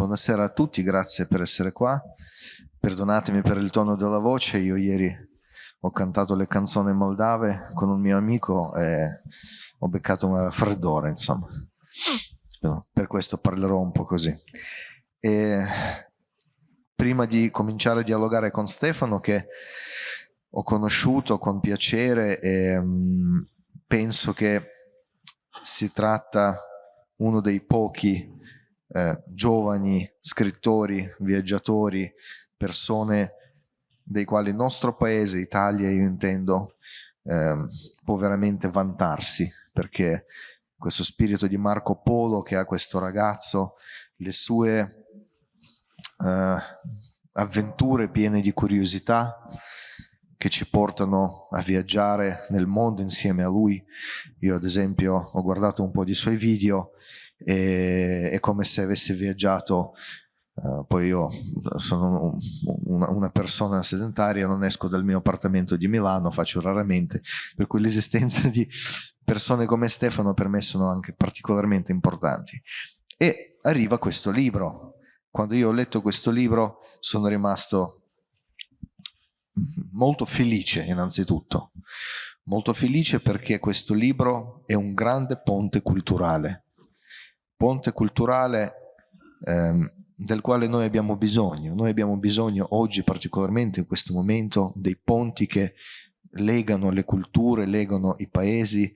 Buonasera a tutti, grazie per essere qua. Perdonatemi per il tono della voce, io ieri ho cantato le canzoni moldave con un mio amico e ho beccato un raffreddore, insomma. Per questo parlerò un po' così. E prima di cominciare a dialogare con Stefano, che ho conosciuto con piacere e um, penso che si tratta uno dei pochi eh, giovani scrittori, viaggiatori, persone dei quali il nostro paese, Italia io intendo, eh, può veramente vantarsi perché questo spirito di Marco Polo che ha questo ragazzo, le sue eh, avventure piene di curiosità che ci portano a viaggiare nel mondo insieme a lui. Io ad esempio ho guardato un po' di suoi video e è come se avessi viaggiato Uh, poi io sono una, una, persona sedentaria, non esco dal mio appartamento di Milano, faccio raramente, per cui l'esistenza di persone come Stefano per me sono anche particolarmente importanti. E arriva questo libro. Quando io ho letto questo libro sono rimasto molto felice innanzitutto, molto felice perché questo libro è un grande ponte culturale ponte culturale ehm, del quale noi abbiamo bisogno. Noi abbiamo bisogno oggi, particolarmente in questo momento, dei ponti che legano le culture, legano i paesi,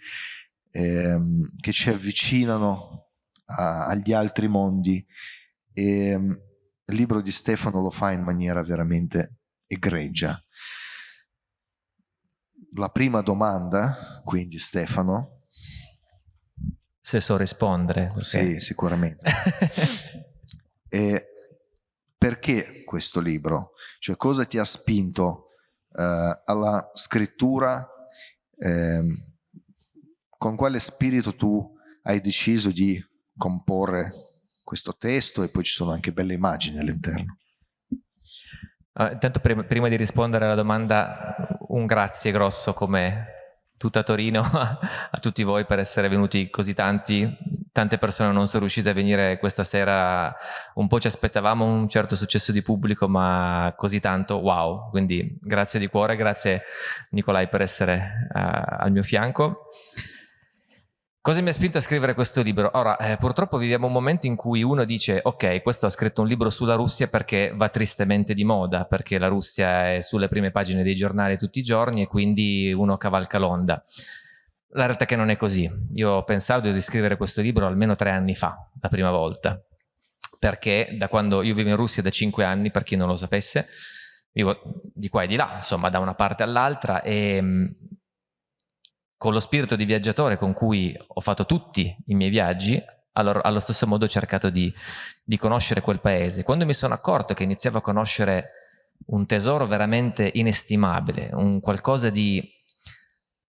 ehm, che ci avvicinano a, agli altri mondi. E, ehm, il libro di Stefano lo fa in maniera veramente egregia. La prima domanda, quindi Stefano, se so rispondere. Perché... Sì, sicuramente. e perché questo libro? Cioè cosa ti ha spinto eh, alla scrittura? Eh, con quale spirito tu hai deciso di comporre questo testo e poi ci sono anche belle immagini all'interno? Uh, intanto prima, prima, di rispondere alla domanda un grazie grosso come tutta Torino a tutti voi per essere venuti così tanti. Tante persone non sono riuscite a venire questa sera, un po' ci aspettavamo un certo successo di pubblico, ma così tanto, wow! Quindi grazie di cuore, grazie Nicolai per essere uh, al mio fianco. Cosa mi ha spinto a scrivere questo libro? Ora, eh, purtroppo viviamo un momento in cui uno dice ok, questo ha scritto un libro sulla Russia perché va tristemente di moda, perché la Russia è sulle prime pagine dei giornali tutti i giorni e quindi uno cavalca l'onda. La realtà è che non è così. Io pensavo di scrivere questo libro almeno tre anni fa, la prima volta, perché da quando io vivo in Russia da cinque anni, per chi non lo sapesse, vivo di qua e di là, insomma, da una parte all'altra e con lo spirito di viaggiatore con cui ho fatto tutti i miei viaggi, allora, allo stesso modo ho cercato di, di conoscere quel paese. Quando mi sono accorto che iniziavo a conoscere un tesoro veramente inestimabile, un qualcosa di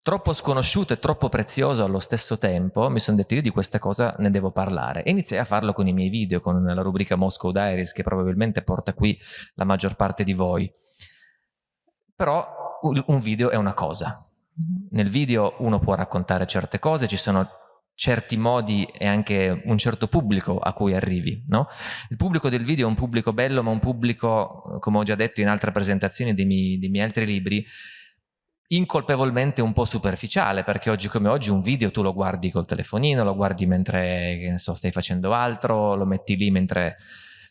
troppo sconosciuto e troppo prezioso allo stesso tempo, mi sono detto io di questa cosa ne devo parlare. E iniziai a farlo con i miei video, con la rubrica Moscow Diaries, che probabilmente porta qui la maggior parte di voi. Però un video è una cosa, nel video uno può raccontare certe cose, ci sono certi modi e anche un certo pubblico a cui arrivi. No? Il pubblico del video è un pubblico bello, ma un pubblico, come ho già detto in altre presentazioni dei miei, dei miei altri libri, incolpevolmente un po' superficiale, perché oggi come oggi un video tu lo guardi col telefonino, lo guardi mentre so, stai facendo altro, lo metti lì mentre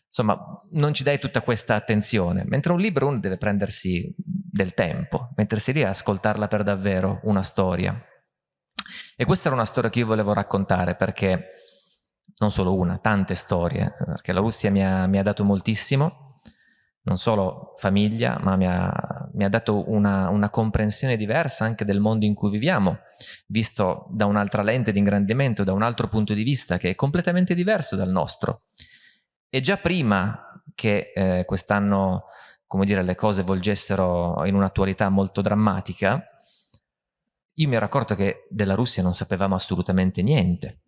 Insomma, non ci dai tutta questa attenzione, mentre un libro uno deve prendersi del tempo, mettersi lì a ascoltarla per davvero, una storia. E questa era una storia che io volevo raccontare perché, non solo una, tante storie, perché la Russia mi ha, mi ha dato moltissimo, non solo famiglia, ma mi ha, mi ha dato una, una, comprensione diversa anche del mondo in cui viviamo, visto da un'altra lente di ingrandimento, da un altro punto di vista che è completamente diverso dal nostro. E già prima che eh, quest'anno, come dire, le cose volgessero in un'attualità molto drammatica, io mi ero accorto che della Russia non sapevamo assolutamente niente.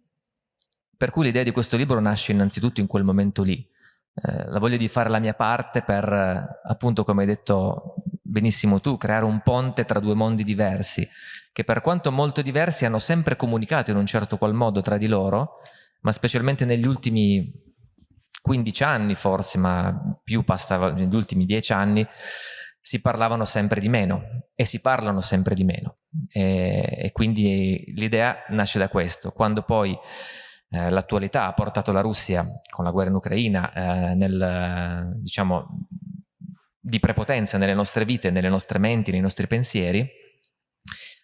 Per cui l'idea di questo libro nasce innanzitutto in quel momento lì. Eh, la voglia di fare la mia parte per, appunto, come hai detto benissimo tu, creare un ponte tra due mondi diversi, che per quanto molto diversi hanno sempre comunicato in un certo qual modo tra di loro, ma specialmente negli ultimi 15 anni forse, ma più passava negli ultimi 10 anni, si parlavano sempre di meno e si parlano sempre di meno. E, e quindi l'idea nasce da questo. Quando poi eh, l'attualità ha portato la Russia con la guerra in Ucraina eh, nel, diciamo, di prepotenza nelle nostre vite, nelle nostre menti, nei nostri pensieri,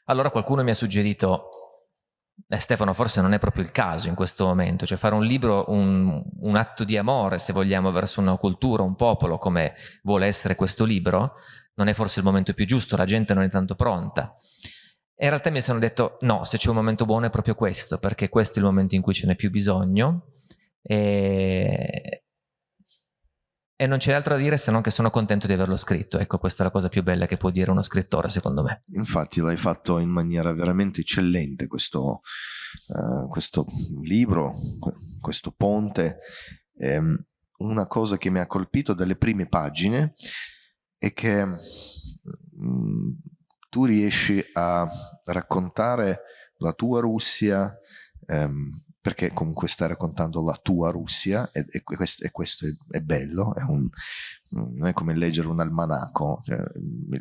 allora qualcuno mi ha suggerito eh, Stefano, forse non è proprio il caso in questo momento, cioè fare un libro, un, un, atto di amore, se vogliamo, verso una cultura, un popolo, come vuole essere questo libro, non è forse il momento più giusto, la gente non è tanto pronta. E in realtà mi sono detto, no, se c'è un momento buono è proprio questo, perché questo è il momento in cui ce n'è più bisogno e, e non c'è altro da dire se non che sono contento di averlo scritto. Ecco, questa è la cosa più bella che può dire uno scrittore, secondo me. Infatti l'hai fatto in maniera veramente eccellente questo, uh, questo libro, questo ponte. Um, una cosa che mi ha colpito dalle prime pagine è che um, tu riesci a raccontare la tua Russia um, perché comunque stai raccontando la tua Russia e, e, questo, e questo, è, è bello, è un, non è come leggere un almanacco. Cioè,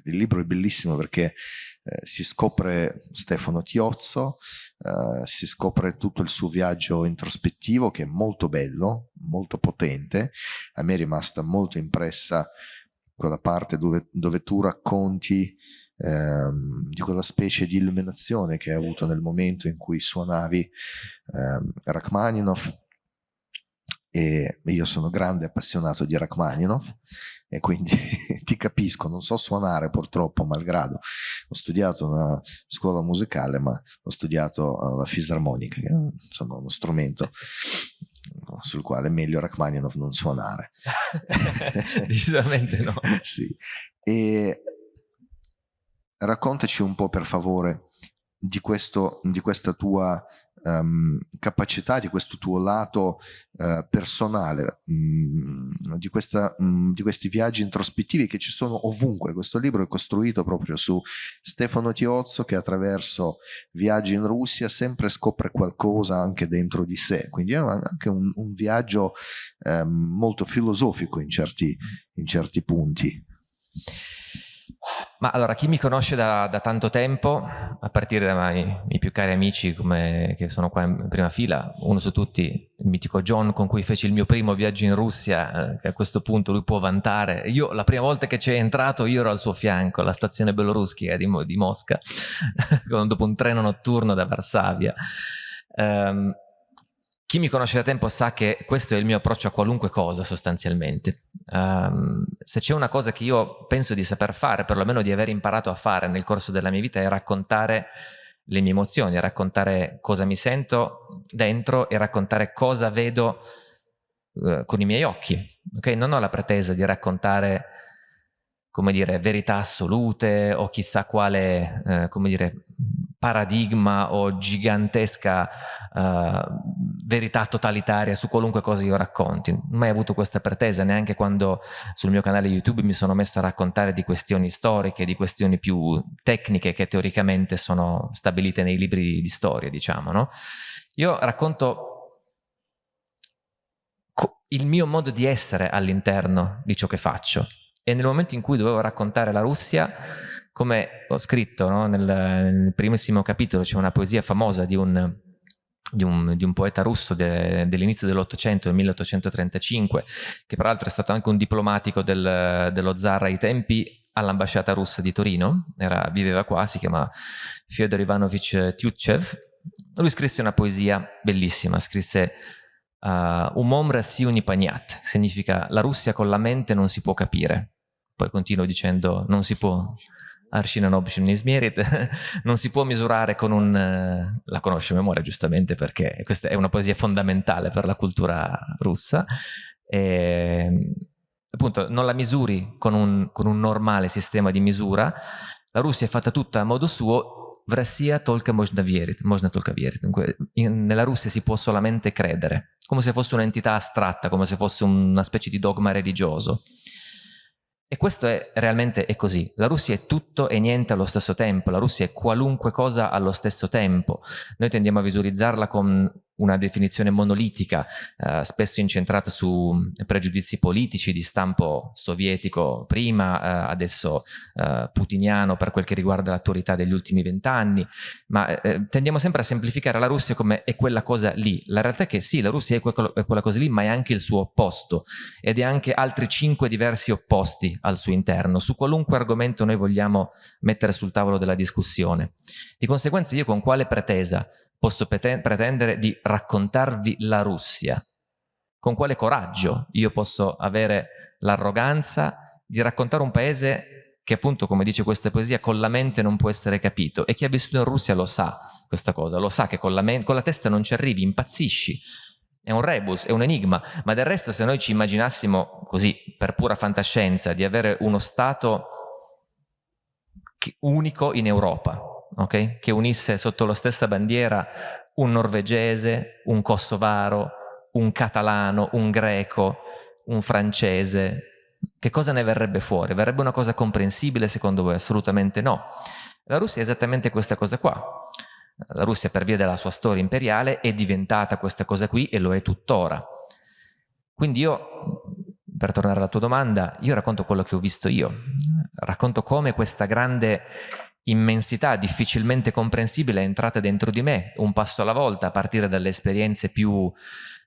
il libro è bellissimo perché eh, si scopre Stefano Tiozzo, eh, si scopre tutto il suo viaggio introspettivo che è molto bello, molto potente. A me è rimasta molto impressa quella parte dove, dove tu racconti ehm, di quella specie di illuminazione che hai avuto nel momento in cui suonavi ehm, Rachmaninoff. E io sono grande appassionato di Rachmaninoff e quindi ti capisco, non so suonare purtroppo, malgrado ho studiato una scuola musicale ma ho studiato la fisarmonica che è insomma, uno strumento sul quale è meglio Rachmaninoff non suonare. Decisamente no. Sì. e raccontaci un po' per favore di, questo, di questa tua um, capacità, di questo tuo lato uh, personale, um, di, questa, um, di, questi viaggi introspettivi che ci sono ovunque. Questo libro è costruito proprio su Stefano Tiozzo che attraverso viaggi in Russia sempre scopre qualcosa anche dentro di sé, quindi è anche un, un viaggio molto filosofico in certi, in certi punti. Ma allora, chi mi conosce da, da tanto tempo, a partire dai miei più cari amici come, che sono qua in prima fila, uno su tutti, il mitico John con cui feci il mio primo viaggio in Russia, eh, che a questo punto lui può vantare. Io, la prima volta che c'è entrato, io ero al suo fianco, alla stazione Beloruskaya di, di Mosca, dopo un treno notturno da Varsavia. Um, chi mi conosce da tempo sa che questo è il mio approccio a qualunque cosa sostanzialmente. Um, se c'è una cosa che io penso di saper fare, perlomeno di aver imparato a fare nel corso della mia vita, è raccontare le mie emozioni, raccontare cosa mi sento dentro e raccontare cosa vedo uh, con i miei occhi. Okay? Non ho la pretesa di raccontare come dire, verità assolute o chissà quale, eh, come dire, paradigma o gigantesca uh, verità totalitaria su qualunque cosa io racconti. Mai avuto questa pretesa, neanche quando sul mio canale YouTube mi sono messo a raccontare di questioni storiche, di questioni più tecniche che teoricamente sono stabilite nei libri di storia, diciamo, no? Io racconto il mio modo di essere all'interno di ciò che faccio e nel momento in cui dovevo raccontare la Russia, come ho scritto no? nel, nel, primissimo capitolo, c'è una poesia famosa di un, di un, di un poeta russo de, dell'inizio dell'Ottocento, del 1835, che peraltro è stato anche un diplomatico del, dello zar ai tempi all'ambasciata russa di Torino, era, viveva qua, si chiama Fyodor Ivanovich Tyutchev. Lui scrisse una poesia bellissima, scrisse uh, Umom Rassi Unipaniat, significa la Russia con la mente non si può capire poi continuo dicendo non si può Arshina Nobshim Nismierit, non si può misurare con un... Eh, la conosce a memoria giustamente perché questa è una poesia fondamentale per la cultura russa. E, appunto non la misuri con un, con un normale sistema di misura, la Russia è fatta tutta a modo suo, в Россия только можно верить, можно только верить. Dunque, in, nella Russia si può solamente credere, come se fosse un'entità astratta, come se fosse una specie di dogma religioso. E questo è realmente è così. La Russia è tutto e niente allo stesso tempo, la Russia è qualunque cosa allo stesso tempo. Noi tendiamo a visualizzarla con una definizione monolitica, eh, spesso incentrata su pregiudizi politici di stampo sovietico prima, eh, adesso eh, putiniano per quel che riguarda l'attualità degli ultimi vent'anni, ma eh, tendiamo sempre a semplificare la Russia come è quella cosa lì. La realtà è che sì, la Russia è, que è quella cosa lì, ma è anche il suo opposto ed è anche altri cinque diversi opposti al suo interno, su qualunque argomento noi vogliamo mettere sul tavolo della discussione. Di conseguenza io con quale pretesa posso pretendere di raccontarvi la Russia? Con quale coraggio io posso avere l'arroganza di raccontare un paese che appunto, come dice questa poesia, con la mente non può essere capito. E chi ha vissuto in Russia lo sa questa cosa, lo sa che con la, con la testa non ci arrivi, impazzisci. È un rebus, è un enigma, ma del resto se noi ci immaginassimo così, per pura fantascienza, di avere uno Stato unico in Europa, okay? che unisse sotto la stessa bandiera un norvegese, un kosovaro, un catalano, un greco, un francese. Che cosa ne verrebbe fuori? Verrebbe una cosa comprensibile secondo voi? Assolutamente no. La Russia è esattamente questa cosa qua. La Russia per via della sua storia imperiale è diventata questa cosa qui e lo è tuttora. Quindi io, per tornare alla tua domanda, io racconto quello che ho visto io. Racconto come questa grande immensità difficilmente comprensibile è entrata dentro di me, un passo alla volta, a partire dalle esperienze più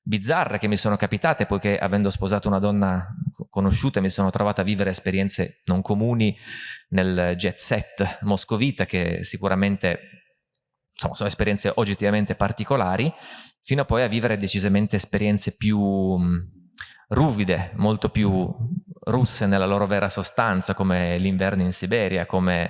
bizzarre che mi sono capitate, poiché avendo sposato una donna conosciuta mi sono trovato a vivere esperienze non comuni nel jet set moscovita, che sicuramente insomma, sono esperienze oggettivamente particolari, fino a poi a vivere decisamente esperienze più ruvide, molto più russe nella loro vera sostanza, come l'inverno in Siberia, come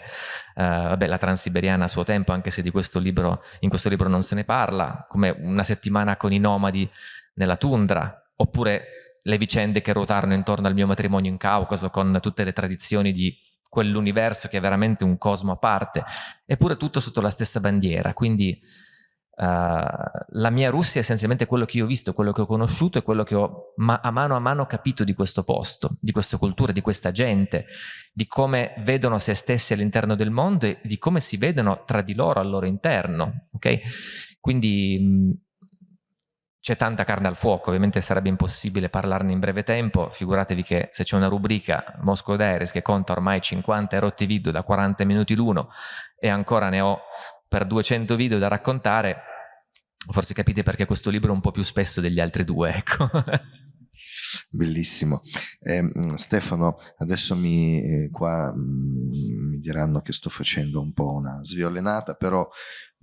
eh, vabbè, la transiberiana a suo tempo, anche se questo libro, in questo libro non se ne parla, come una settimana con i nomadi nella tundra, oppure le vicende che ruotarono intorno al mio matrimonio in Caucaso, con tutte le tradizioni di quell'universo che è veramente un cosmo a parte, eppure tutto sotto la stessa bandiera, quindi Uh, la mia Russia è essenzialmente quello che io ho visto, quello che ho conosciuto e quello che ho ma a mano a mano capito di questo posto, di questa cultura, di questa gente, di come vedono se stessi all'interno del mondo e di come si vedono tra di loro al loro interno. Okay? Quindi c'è tanta carne al fuoco, ovviamente sarebbe impossibile parlarne in breve tempo, figuratevi che se c'è una rubrica Moscow Diaries che conta ormai 50 erotti video da 40 minuti l'uno e ancora ne ho per 200 video da raccontare, forse capite perché questo libro è un po' più spesso degli altri due, ecco. Bellissimo. Eh, Stefano, adesso mi, eh, qua mh, mm, mi diranno che sto facendo un po' una sviolinata, però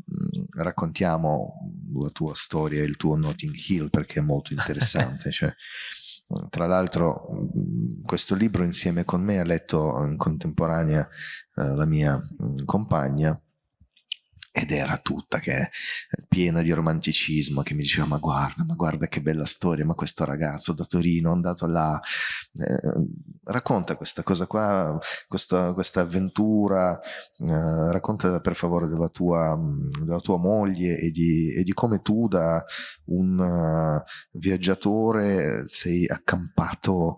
mh, mm, raccontiamo la tua storia, il tuo Notting Hill, perché è molto interessante. cioè, tra l'altro questo libro insieme con me ha letto in contemporanea eh, la mia mh, compagna ed era tutta che è piena di romanticismo che mi diceva ma guarda ma guarda che bella storia ma questo ragazzo da Torino è andato là eh, racconta questa cosa qua questa, questa avventura eh, racconta per favore della tua, della tua moglie e di, e di, come tu da un uh, viaggiatore sei accampato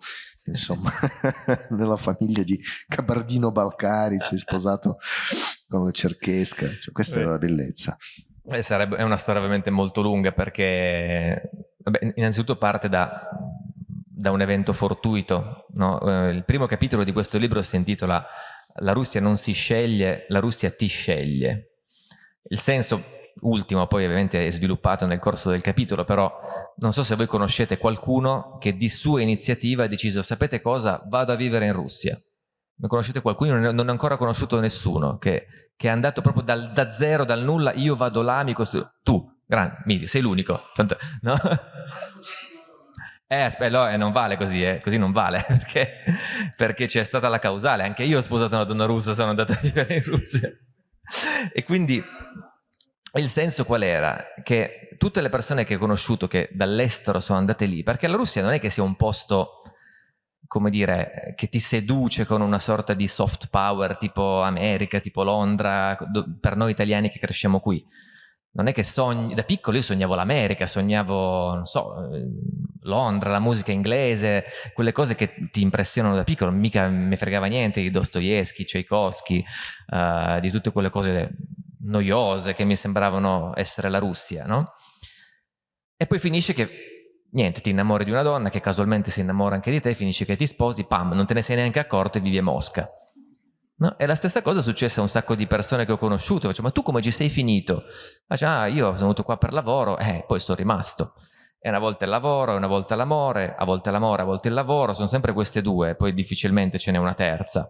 insomma, nella famiglia di Cabardino Balcari, sei sposato con la cerchesca, cioè, questa è la bellezza. Eh, sarebbe, è una storia ovviamente molto lunga perché, vabbè, innanzitutto parte da, da un evento fortuito. No? Eh, il primo capitolo di questo libro si intitola La Russia non si sceglie, la Russia ti sceglie. Il senso ultimo poi ovviamente è sviluppato nel corso del capitolo, però non so se voi conoscete qualcuno che di sua iniziativa ha deciso, sapete cosa, vado a vivere in Russia. Ne conoscete qualcuno? Non ho ancora conosciuto nessuno che, che è andato proprio dal, da zero, dal nulla, io vado là, mi costruisco. Tu, grande, sei l'unico. No? Eh, aspetta, eh, non vale così, eh. così non vale, perché c'è stata la causale. Anche io ho sposato una donna russa, sono andato a vivere in Russia. E quindi il senso qual era? Che tutte le persone che ho conosciuto che dall'estero sono andate lì, perché la Russia non è che sia un posto, come dire, che ti seduce con una sorta di soft power tipo America, tipo Londra, per noi italiani che cresciamo qui. Non è che sogni, da piccolo io sognavo l'America, sognavo, non so, Londra, la musica inglese, quelle cose che ti impressionano da piccolo, mica mi fregava niente di Dostoevsky, Tchaikovsky, uh, di tutte quelle cose noiose che mi sembravano essere la Russia, no? E poi finisce che, niente, ti innamori di una donna che casualmente si innamora anche di te, finisce che ti sposi, pam, non te ne sei neanche accorto e vivi a Mosca. No? E la stessa cosa è successa a un sacco di persone che ho conosciuto. Faccio, ma tu come ci sei finito? Ah, io sono venuto qua per lavoro, eh, poi sono rimasto. E una volta il lavoro, una volta l'amore, a volte l'amore, a volte il lavoro, sono sempre queste due, poi difficilmente ce n'è una terza.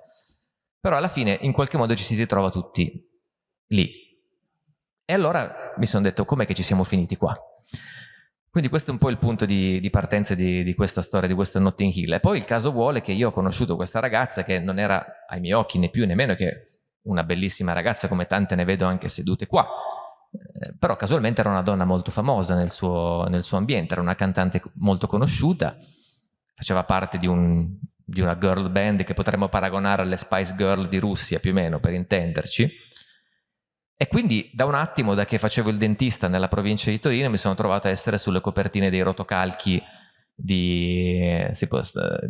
Però alla fine in qualche modo ci si ritrova tutti lì. E allora mi sono detto, com'è che ci siamo finiti qua? Quindi questo è un po' il punto di, di partenza di, di, questa storia, di questo Notting Hill. E poi il caso vuole che io ho conosciuto questa ragazza che non era ai miei occhi né più né meno che una bellissima ragazza come tante ne vedo anche sedute qua. Eh, però casualmente era una donna molto famosa nel suo, nel suo, ambiente, era una cantante molto conosciuta, faceva parte di, un, di una girl band che potremmo paragonare alle Spice Girl di Russia più o meno per intenderci e quindi da un attimo, da che facevo il dentista nella provincia di Torino, mi sono trovato a essere sulle copertine dei rotocalchi di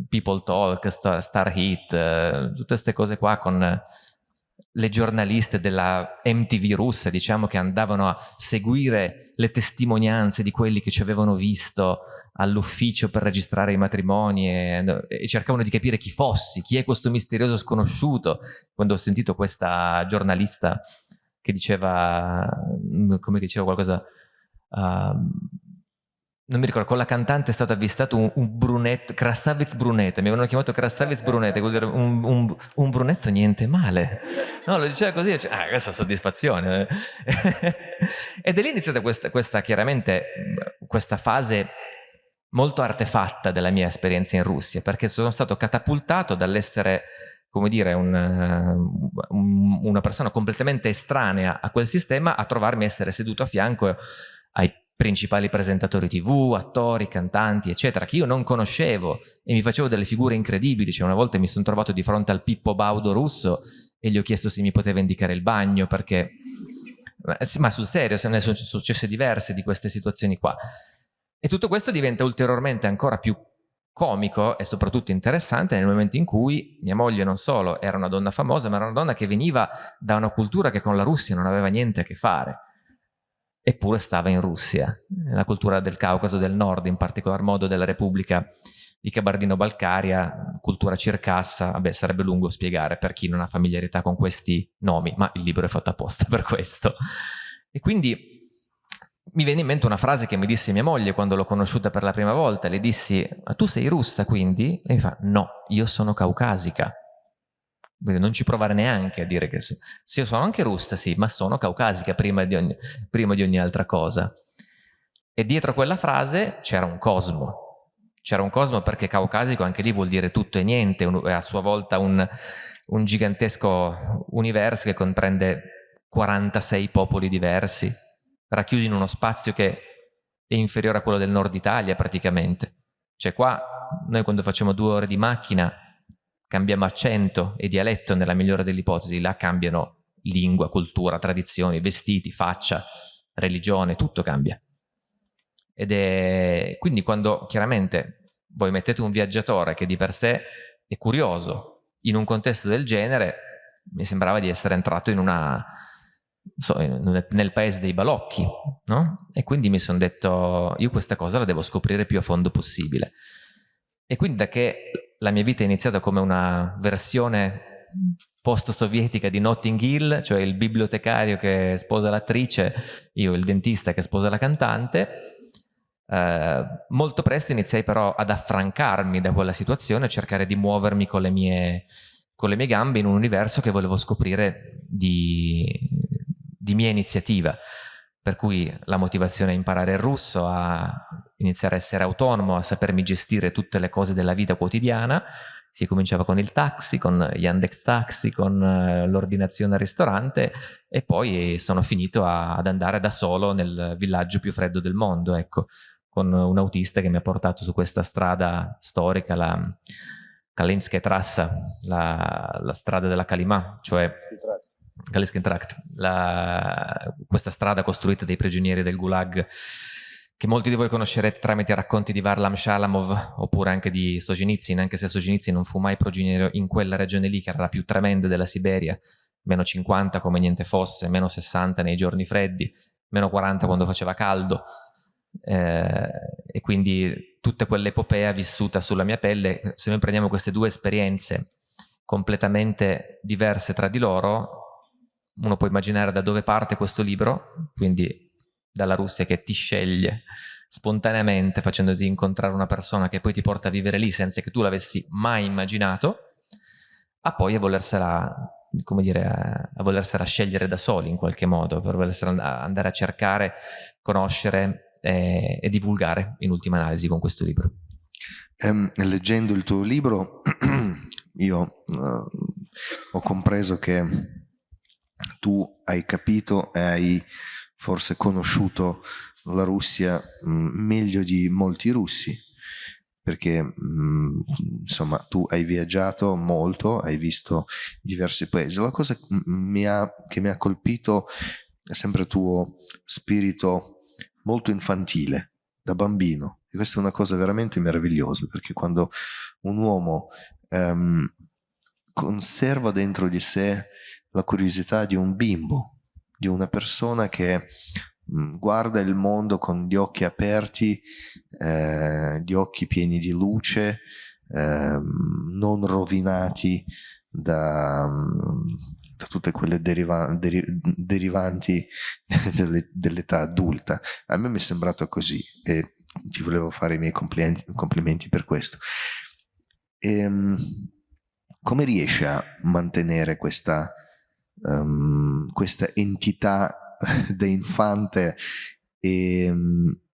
People Talk, Star, Star Hit, eh, tutte queste cose qua con le giornaliste della MTV russa, diciamo, che andavano a seguire le testimonianze di quelli che ci avevano visto all'ufficio per registrare i matrimoni e, e, cercavano di capire chi fossi, chi è questo misterioso sconosciuto. Quando ho sentito questa giornalista che diceva, mm, come diceva qualcosa, uh, non mi ricordo, con la cantante è stato avvistato un, un brunetto, Krasavitz brunette, mi avevano chiamato Krasavitz brunette, vuol dire un, un, un, brunetto niente male. No, lo diceva così, cioè, ah, questa soddisfazione. Ed è lì iniziata questa, questa, chiaramente, questa fase molto artefatta della mia esperienza in Russia, perché sono stato catapultato dall'essere come dire, un, un, una persona completamente estranea a quel sistema a trovarmi essere seduto a fianco ai principali presentatori tv, attori, cantanti, eccetera, che io non conoscevo e mi facevo delle figure incredibili. Cioè, una volta mi sono trovato di fronte al Pippo Baudo russo e gli ho chiesto se mi poteva indicare il bagno perché... Ma sul serio, se ne sono successe diverse di queste situazioni qua. E tutto questo diventa ulteriormente ancora più comico e soprattutto interessante nel momento in cui mia moglie non solo era una donna famosa, ma era una donna che veniva da una cultura che con la Russia non aveva niente a che fare. Eppure stava in Russia, la cultura del Caucaso del Nord, in particolar modo della Repubblica di Cabardino-Balcaria, cultura circassa, vabbè sarebbe lungo spiegare per chi non ha familiarità con questi nomi, ma il libro è fatto apposta per questo. E quindi mi viene in mente una frase che mi disse mia moglie quando l'ho conosciuta per la prima volta. Le dissi, ma tu sei russa quindi? Lei mi fa, no, io sono caucasica. Quindi non ci provare neanche a dire che sì. Sì, io sono anche russa, sì, ma sono caucasica prima di ogni, prima di ogni altra cosa. E dietro quella frase c'era un cosmo. C'era un cosmo perché caucasico anche lì vuol dire tutto e niente, è a sua volta un, un gigantesco universo che comprende 46 popoli diversi racchiusi in uno spazio che è inferiore a quello del nord Italia praticamente. Cioè qua noi quando facciamo due ore di macchina cambiamo accento e dialetto nella migliore delle ipotesi, là cambiano lingua, cultura, tradizioni, vestiti, faccia, religione, tutto cambia. Ed è quindi quando chiaramente voi mettete un viaggiatore che di per sé è curioso in un contesto del genere, mi sembrava di essere entrato in una so, nel paese dei balocchi, no? E quindi mi sono detto, io questa cosa la devo scoprire più a fondo possibile. E quindi da che la mia vita è iniziata come una versione post-sovietica di Notting Hill, cioè il bibliotecario che sposa l'attrice, io il dentista che sposa la cantante, eh, molto presto iniziai però ad affrancarmi da quella situazione, a cercare di muovermi con le mie, con le mie gambe in un universo che volevo scoprire di, di mia iniziativa, per cui la motivazione a imparare il russo, a iniziare a essere autonomo, a sapermi gestire tutte le cose della vita quotidiana, si cominciava con il taxi, con Yandex Taxi, con eh, l'ordinazione al ristorante e poi sono finito a, ad andare da solo nel villaggio più freddo del mondo, ecco, con un autista che mi ha portato su questa strada storica, la Kalinskaya Trassa, la, la strada della Kalima, cioè Kaliskin Tract, la, questa strada costruita dai prigionieri del Gulag che molti di voi conoscerete tramite i racconti di Varlam Shalamov oppure anche di Solzhenitsyn, anche se Solzhenitsyn non fu mai prigioniero in quella regione lì che era la più tremenda della Siberia, meno 50 come niente fosse, meno 60 nei giorni freddi, meno 40 quando faceva caldo, eh, e quindi tutta quell'epopea vissuta sulla mia pelle, se noi prendiamo queste due esperienze completamente diverse tra di loro, uno può immaginare da dove parte questo libro, quindi dalla Russia che ti sceglie spontaneamente facendoti incontrare una persona che poi ti porta a vivere lì senza che tu l'avessi mai immaginato, a poi a volersela come dire, a, volersela scegliere da soli in qualche modo, per volersela andare a cercare, conoscere e, e divulgare in ultima analisi con questo libro. Um, leggendo il tuo libro io uh, ho compreso che tu hai capito e hai forse conosciuto la Russia mh, meglio di molti russi perché mh, insomma tu hai viaggiato molto, hai visto diversi paesi. La cosa mi ha, che mi ha colpito è sempre il tuo spirito molto infantile, da bambino. E questa è una cosa veramente meravigliosa, perché quando un uomo um, conserva dentro di sé la curiosità di un bimbo, di una persona che Mm, guarda il mondo con gli occhi aperti, eh, gli occhi pieni di luce, eh, non rovinati da, mm, da tutte quelle deriva deri derivanti dell'età adulta. A me mi è sembrato così e ti volevo fare i miei complimenti, complimenti per questo. E, ehm, come riesci a mantenere questa, um, questa entità da infante e,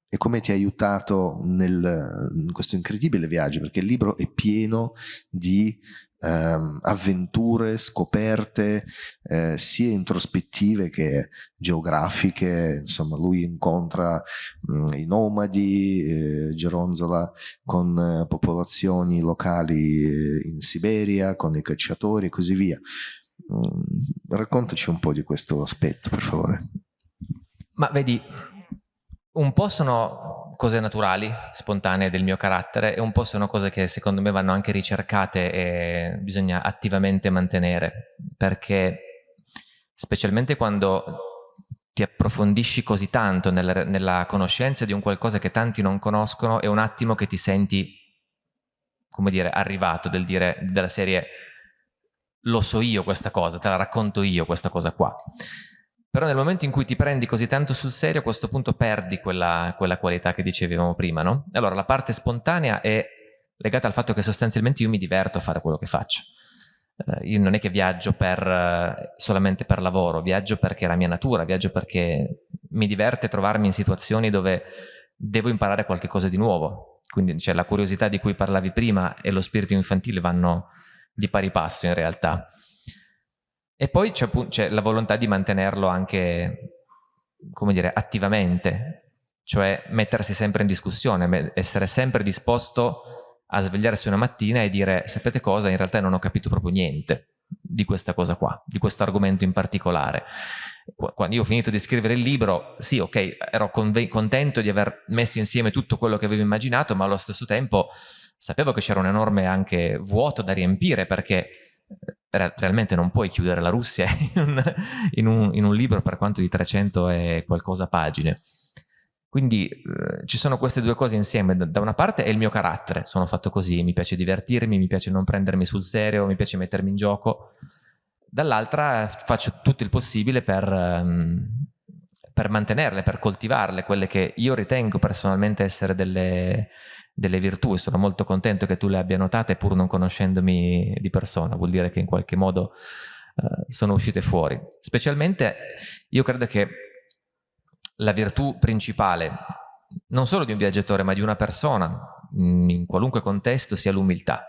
e, come ti ha aiutato nel, in questo incredibile viaggio, perché il libro è pieno di ehm, avventure, scoperte, eh, sia introspettive che geografiche, insomma lui incontra mh, mm, i nomadi, eh, geronzola con eh, popolazioni locali eh, in Siberia, con i cacciatori e così via. Mm, raccontaci un po' di questo aspetto, per favore. Ma vedi, un po' sono cose naturali, spontanee del mio carattere e un po' sono cose che secondo me vanno anche ricercate e bisogna attivamente mantenere, perché specialmente quando ti approfondisci così tanto nella, nella conoscenza di un qualcosa che tanti non conoscono, è un attimo che ti senti, come dire, arrivato del dire, della serie lo so io questa cosa, te la racconto io questa cosa qua. Però nel momento in cui ti prendi così tanto sul serio, a questo punto perdi quella, quella qualità che dicevamo prima, no? Allora la parte spontanea è legata al fatto che sostanzialmente io mi diverto a fare quello che faccio. Uh, io non è che viaggio per, uh, solamente per lavoro, viaggio perché è la mia natura, viaggio perché mi diverte trovarmi in situazioni dove devo imparare qualcosa di nuovo. Quindi cioè, la curiosità di cui parlavi prima e lo spirito infantile vanno di pari passo in realtà. E poi c'è la volontà di mantenerlo anche, come dire, attivamente, cioè mettersi sempre in discussione, essere sempre disposto a svegliarsi una mattina e dire sapete cosa, in realtà non ho capito proprio niente di questa cosa qua, di questo argomento in particolare. Quando io ho finito di scrivere il libro, sì, ok, ero contento di aver messo insieme tutto quello che avevo immaginato, ma allo stesso tempo sapevo che c'era un enorme anche vuoto da riempire perché eh, realmente non puoi chiudere la Russia in un, in, un, in un, libro per quanto di 300 e qualcosa pagine. Quindi eh, ci sono queste due cose insieme. Da, una parte è il mio carattere, sono fatto così, mi piace divertirmi, mi piace non prendermi sul serio, mi piace mettermi in gioco. Dall'altra faccio tutto il possibile per, um, per mantenerle, per coltivarle, quelle che io ritengo personalmente essere delle, delle virtù e sono molto contento che tu le abbia notate pur non conoscendomi di persona, vuol dire che in qualche modo uh, sono uscite fuori. Specialmente io credo che la virtù principale non solo di un viaggiatore ma di una persona mm, in qualunque contesto sia l'umiltà.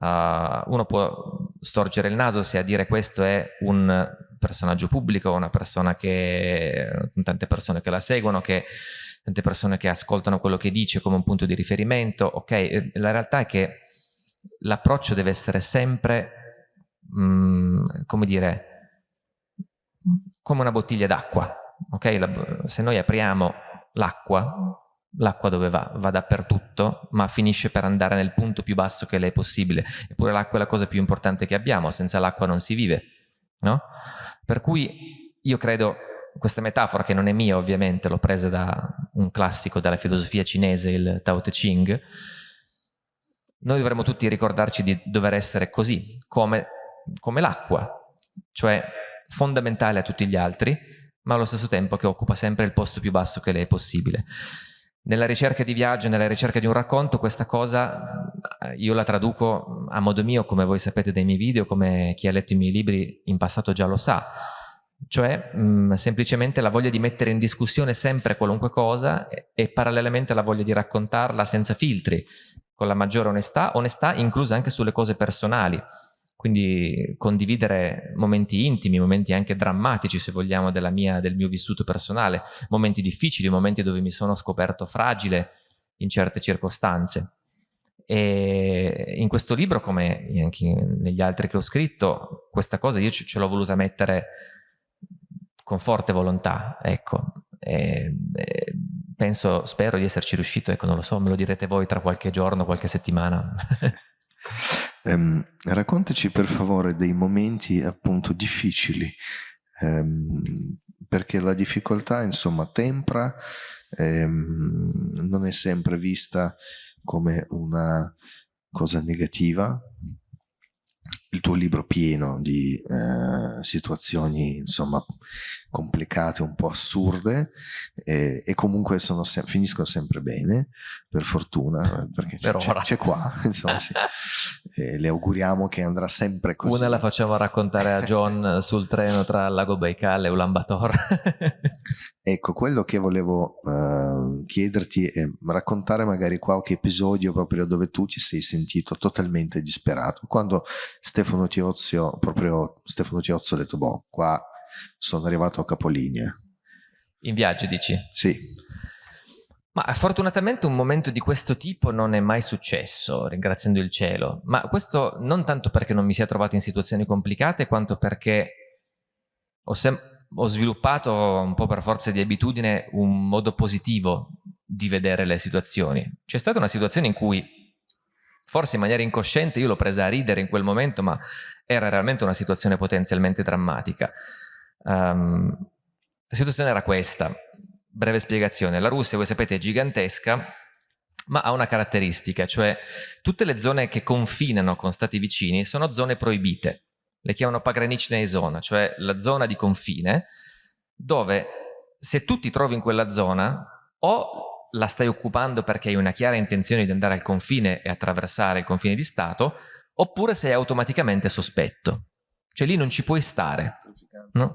Uh, uno può storgere il naso se a dire questo è un personaggio pubblico, una persona che, tante persone che la seguono, che tante persone che ascoltano quello che dice come un punto di riferimento, ok? La realtà è che l'approccio deve essere sempre, mh, mm, come dire, come una bottiglia d'acqua, ok? se noi apriamo l'acqua, l'acqua dove va? Va dappertutto, ma finisce per andare nel punto più basso che le è possibile. Eppure l'acqua è la cosa più importante che abbiamo, senza l'acqua non si vive, no? Per cui io credo questa metafora che non è mia ovviamente, l'ho presa da un classico della filosofia cinese, il Tao Te Ching, noi dovremmo tutti ricordarci di dover essere così, come, come l'acqua, cioè fondamentale a tutti gli altri, ma allo stesso tempo che occupa sempre il posto più basso che le è possibile. Nella ricerca di viaggio, nella ricerca di un racconto, questa cosa eh, io la traduco a modo mio, come voi sapete dai miei video, come chi ha letto i miei libri in passato già lo sa, cioè mh, mm, semplicemente la voglia di mettere in discussione sempre qualunque cosa e, e parallelamente la voglia di raccontarla senza filtri, con la maggiore onestà, onestà inclusa anche sulle cose personali, quindi condividere momenti intimi, momenti anche drammatici se vogliamo mia, del mio vissuto personale, momenti difficili, momenti dove mi sono scoperto fragile in certe circostanze. E in questo libro, come anche negli altri che ho scritto, questa cosa io ce l'ho voluta mettere con forte volontà, ecco. E, e penso, spero di esserci riuscito, ecco, non lo so, me lo direte voi tra qualche giorno, qualche settimana. Um, raccontaci per favore dei momenti appunto difficili, um, perché la difficoltà insomma tempra, um, non è sempre vista come una cosa negativa, il tuo libro pieno di eh, situazioni insomma complicate, un po' assurde e, e comunque se finiscono sempre bene per fortuna perché c'è qua insomma sì. le auguriamo che andrà sempre così. Una la facciamo raccontare a John sul treno tra Lago Baikal e Ulan Bator ecco quello che volevo uh, chiederti è raccontare magari qualche episodio proprio dove tu ti sei sentito totalmente disperato quando Stefano Tiozio, proprio Stefano Tiozio ha detto, boh, qua sono arrivato a capolinea. In viaggio dici? Sì. Ma fortunatamente un momento di questo tipo non è mai successo, ringraziando il cielo. Ma questo non tanto perché non mi sia trovato in situazioni complicate, quanto perché ho, ho sviluppato un po' per forza di abitudine un modo positivo di vedere le situazioni. C'è stata una situazione in cui forse in maniera incosciente io l'ho presa a ridere in quel momento, ma era realmente una situazione potenzialmente drammatica. Um, la situazione era questa, breve spiegazione, la Russia, voi sapete, è gigantesca, ma ha una caratteristica, cioè tutte le zone che confinano con stati vicini sono zone proibite, le chiamano Pagranichne zona, cioè la zona di confine, dove se tu ti trovi in quella zona o la stai occupando perché hai una chiara intenzione di andare al confine e attraversare il confine di Stato, oppure sei automaticamente sospetto. Cioè lì non ci puoi stare. No?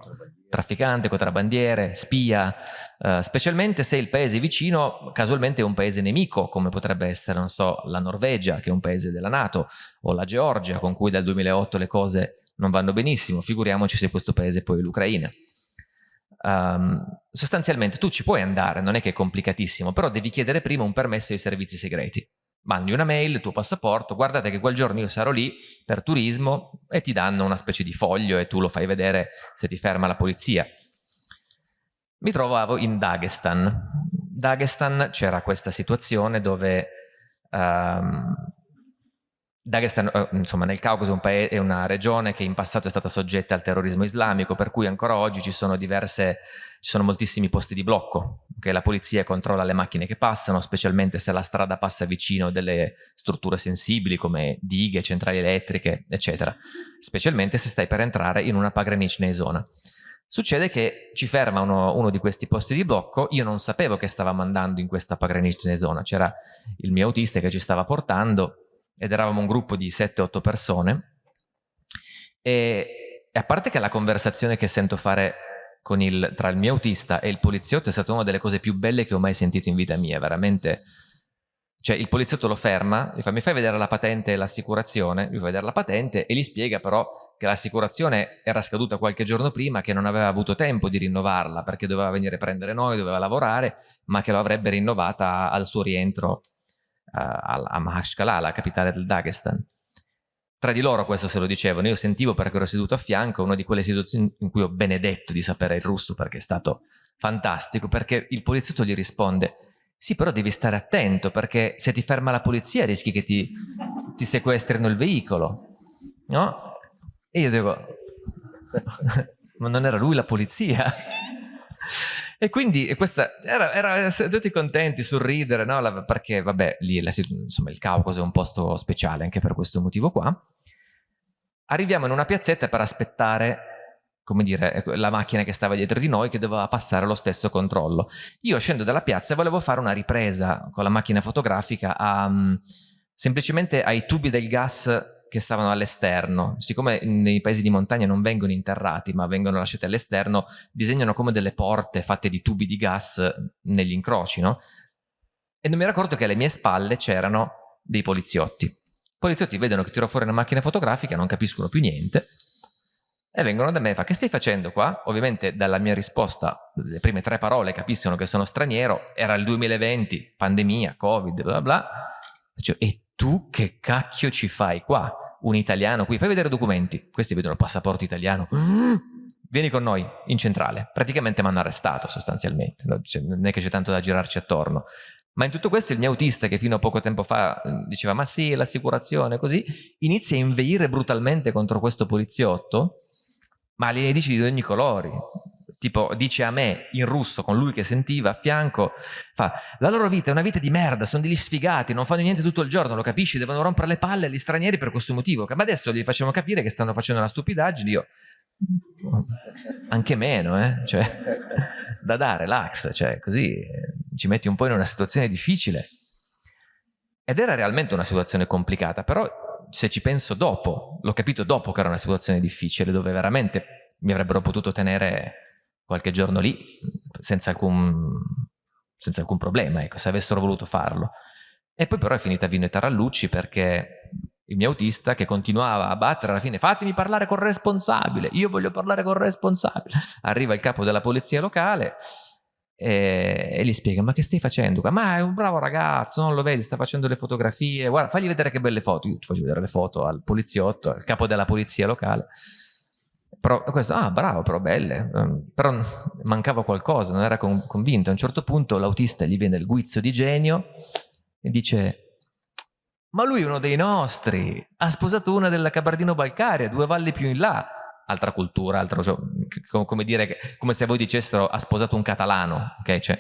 Trafficante, contrabbandiere, spia, uh, specialmente se il paese vicino casualmente è un paese nemico, come potrebbe essere, non so, la Norvegia, che è un paese della Nato, o la Georgia, con cui dal 2008 le cose non vanno benissimo, figuriamoci se questo paese poi è l'Ucraina. Um, sostanzialmente tu ci puoi andare, non è che è complicatissimo, però devi chiedere prima un permesso ai servizi segreti. Mandi una mail, il tuo passaporto, guardate che quel giorno io sarò lì per turismo e ti danno una specie di foglio e tu lo fai vedere se ti ferma la polizia. Mi trovavo in Dagestan. Dagestan c'era questa situazione dove um, Dagestan, eh, insomma, nel Caucaso è una regione che in passato è stata soggetta al terrorismo islamico, per cui ancora oggi ci sono diverse, ci sono moltissimi posti di blocco, che la polizia controlla le macchine che passano, specialmente se la strada passa vicino delle strutture sensibili come dighe, centrali elettriche, eccetera, specialmente se stai per entrare in una pagranichne zona. Succede che ci ferma uno, uno, di questi posti di blocco, io non sapevo che stavamo andando in questa pagranichne zona, c'era il mio autista che ci stava portando, ed eravamo un gruppo di 7-8 persone. E, e, a parte che la conversazione che sento fare il, tra il mio autista e il poliziotto è stata una delle cose più belle che ho mai sentito in vita mia, veramente. Cioè il poliziotto lo ferma, gli fa mi fai vedere la patente e l'assicurazione, lui fa vedere la patente? E gli spiega però che l'assicurazione era scaduta qualche giorno prima, che non aveva avuto tempo di rinnovarla perché doveva venire a prendere noi, doveva lavorare, ma che lo avrebbe rinnovata al suo rientro a Mahashkala, la capitale del Dagestan. Tra di loro questo se lo dicevano, io sentivo perché ero seduto a fianco, una di quelle situazioni in cui ho benedetto di sapere il russo perché è stato fantastico, perché il poliziotto gli risponde sì però devi stare attento perché se ti ferma la polizia rischi che ti, ti sequestrino il veicolo, no? E io dico, ma non era lui la polizia? E quindi questa, era, era, tutti contenti, sorridere, no? perché vabbè, lì la, insomma, il Caucaso è un posto speciale anche per questo motivo qua. Arriviamo in una piazzetta per aspettare come dire, la macchina che stava dietro di noi che doveva passare lo stesso controllo. Io scendo dalla piazza e volevo fare una ripresa con la macchina fotografica a, um, semplicemente ai tubi del gas che stavano all'esterno. Siccome nei paesi di montagna non vengono interrati, ma vengono lasciati all'esterno, disegnano come delle porte fatte di tubi di gas negli incroci, no? E non mi ero accorto che alle mie spalle c'erano dei poliziotti. I poliziotti vedono che tiro fuori una macchina fotografica, non capiscono più niente, e vengono da me e fa che stai facendo qua? Ovviamente dalla mia risposta, le prime tre parole capiscono che sono straniero, era il 2020, pandemia, covid, bla bla. Dicevo, e tu che cacchio ci fai qua? Un italiano qui, fai vedere documenti. Questi vedono il passaporto italiano. Vieni con noi in centrale. Praticamente mi hanno arrestato sostanzialmente. Non è che c'è tanto da girarci attorno. Ma in tutto questo il mio autista che fino a poco tempo fa eh, diceva ma sì, l'assicurazione, così, inizia a inveire brutalmente contro questo poliziotto, ma li dice di ogni colore tipo dice a me in russo con lui che sentiva a fianco, fa la loro vita è una vita di merda, sono degli sfigati, non fanno niente tutto il giorno, lo capisci? Devono rompere le palle agli stranieri per questo motivo, ma adesso gli facciamo capire che stanno facendo una stupidaggine, io anche meno, eh? cioè, da dare, relax, cioè, così ci metti un po' in una situazione difficile. Ed era realmente una situazione complicata, però se ci penso dopo, l'ho capito dopo che era una situazione difficile, dove veramente mi avrebbero potuto tenere qualche giorno lì senza alcun, senza alcun problema, ecco, se avessero voluto farlo. E poi però è finita Vino e Tarallucci perché il mio autista che continuava a battere alla fine fatemi parlare col responsabile, io voglio parlare col responsabile. Arriva il capo della polizia locale e, e, gli spiega ma che stai facendo? Ma è un bravo ragazzo, non lo vedi, sta facendo le fotografie, guarda fagli vedere che belle foto. Io ti faccio vedere le foto al poliziotto, al capo della polizia locale. Però questo, ah bravo, però belle, um, però mancava qualcosa, non era con, convinto. A un certo punto l'autista gli viene il guizzo di genio e dice ma lui è uno dei nostri, ha sposato una della Cabardino-Balcaria, due valli più in là, altra cultura, altro, come dire, come se voi dicessero ha sposato un catalano, ok? Cioè,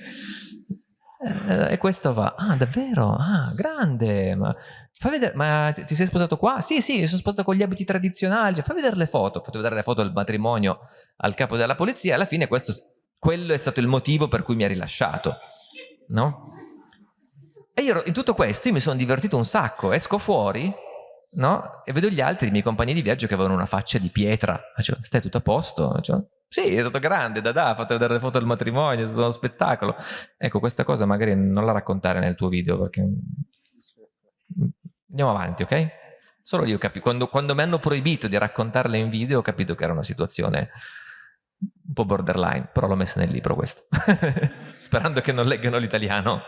eh, e questo va, ah davvero, ah grande, ma fai vedere, ma ti, sei sposato qua? Sì, sì, mi sono sposato con gli abiti tradizionali, cioè, fai vedere le foto, fatto vedere le foto del matrimonio al capo della polizia alla fine questo, quello è stato il motivo per cui mi ha rilasciato, no? E io in tutto questo mi sono divertito un sacco, esco fuori, no? E vedo gli altri, i miei compagni di viaggio che avevano una faccia di pietra, cioè, stai tutto a posto? Cioè, sì, è stato grande, da ha fatto vedere le foto del matrimonio, è stato uno spettacolo. Ecco, questa cosa magari non la raccontare nel tuo video perché... Andiamo avanti, ok? Solo io capisco, quando, quando mi hanno proibito di raccontarle in video ho capito che era una situazione un po' borderline, però l'ho messa nel libro questo, sperando che non leggano l'italiano.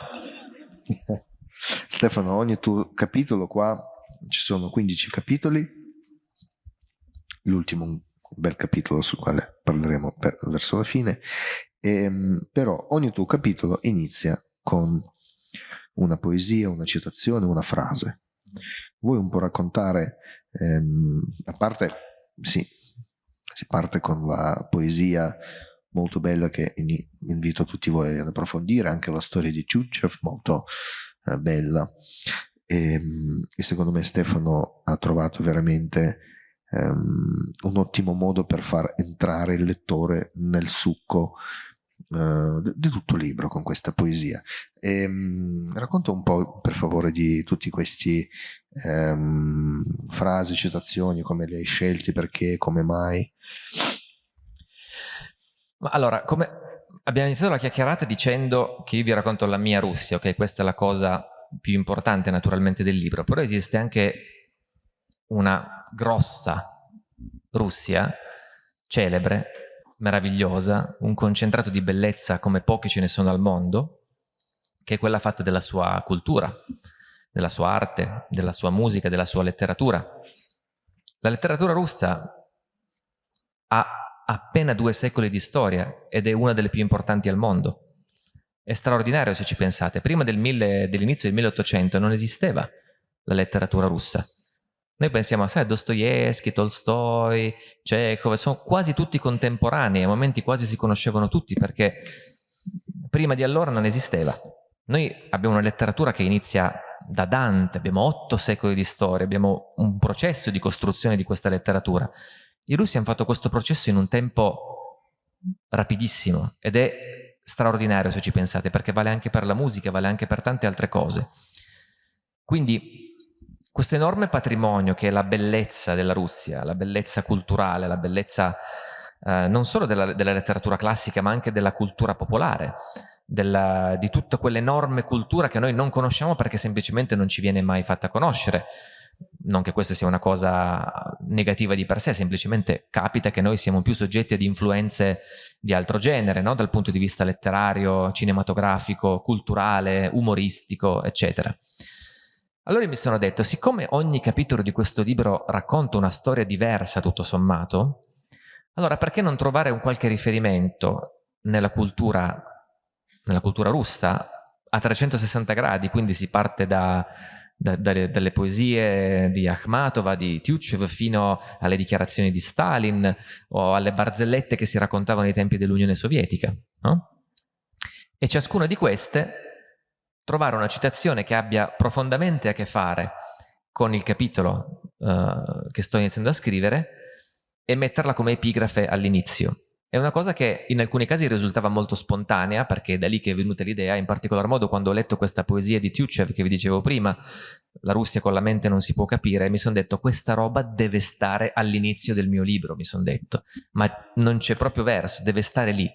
Stefano, ogni tuo capitolo qua, ci sono 15 capitoli, l'ultimo bel capitolo sul quale parleremo per, verso la fine, e, ehm, però ogni tuo capitolo inizia con una poesia, una citazione, una frase. Vuoi un po' raccontare, ehm, a parte, sì, si parte con la poesia molto bella che invito tutti voi ad approfondire, anche la storia di Tchutchev, molto eh, bella. E, ehm, e, secondo me Stefano ha trovato veramente um, un ottimo modo per far entrare il lettore nel succo uh, di tutto il libro con questa poesia. E, um, racconta un po' per favore di tutti questi um, frasi, citazioni, come li hai scelti, perché, come mai. allora, come abbiamo iniziato la chiacchierata dicendo che io vi racconto la mia Russia, ok? Questa è la cosa più importante naturalmente del libro, però esiste anche una grossa Russia, celebre, meravigliosa, un concentrato di bellezza come pochi ce ne sono al mondo, che è quella fatta della sua cultura, della sua arte, della sua musica, della sua letteratura. La letteratura russa ha appena due secoli di storia ed è una delle più importanti al mondo. È straordinario se ci pensate. Prima del dell'inizio del 1800 non esisteva la letteratura russa. Noi pensiamo, sai, Dostoevsky, Tolstoi, Chekhov, sono quasi tutti contemporanei, a momenti quasi si conoscevano tutti perché prima di allora non esisteva. Noi abbiamo una letteratura che inizia da Dante, abbiamo otto secoli di storia, abbiamo un processo di costruzione di questa letteratura. I russi hanno fatto questo processo in un tempo rapidissimo ed è straordinario se ci pensate, perché vale anche per la musica, vale anche per tante altre cose. Quindi questo enorme patrimonio che è la bellezza della Russia, la bellezza culturale, la bellezza eh, non solo della, della, letteratura classica ma anche della cultura popolare, della, di tutta quell'enorme cultura che noi non conosciamo perché semplicemente non ci viene mai fatta conoscere. Non che questa sia una cosa negativa di per sé, semplicemente capita che noi siamo più soggetti ad influenze di altro genere, no? dal punto di vista letterario, cinematografico, culturale, umoristico, eccetera. Allora mi sono detto, siccome ogni capitolo di questo libro racconta una storia diversa tutto sommato, allora perché non trovare un qualche riferimento nella cultura, nella cultura russa a 360 gradi, quindi si parte da, da, dalle, dalle, poesie di Akhmatova, di Tyuchev, fino alle dichiarazioni di Stalin o alle barzellette che si raccontavano ai tempi dell'Unione Sovietica. No? E ciascuna di queste trovare una citazione che abbia profondamente a che fare con il capitolo uh, che sto iniziando a scrivere e metterla come epigrafe all'inizio. È una cosa che in alcuni casi risultava molto spontanea, perché è da lì che è venuta l'idea, in particolar modo quando ho letto questa poesia di Tyuchev che vi dicevo prima, la Russia con la mente non si può capire, mi sono detto questa roba deve stare all'inizio del mio libro, mi sono detto, ma non c'è proprio verso, deve stare lì.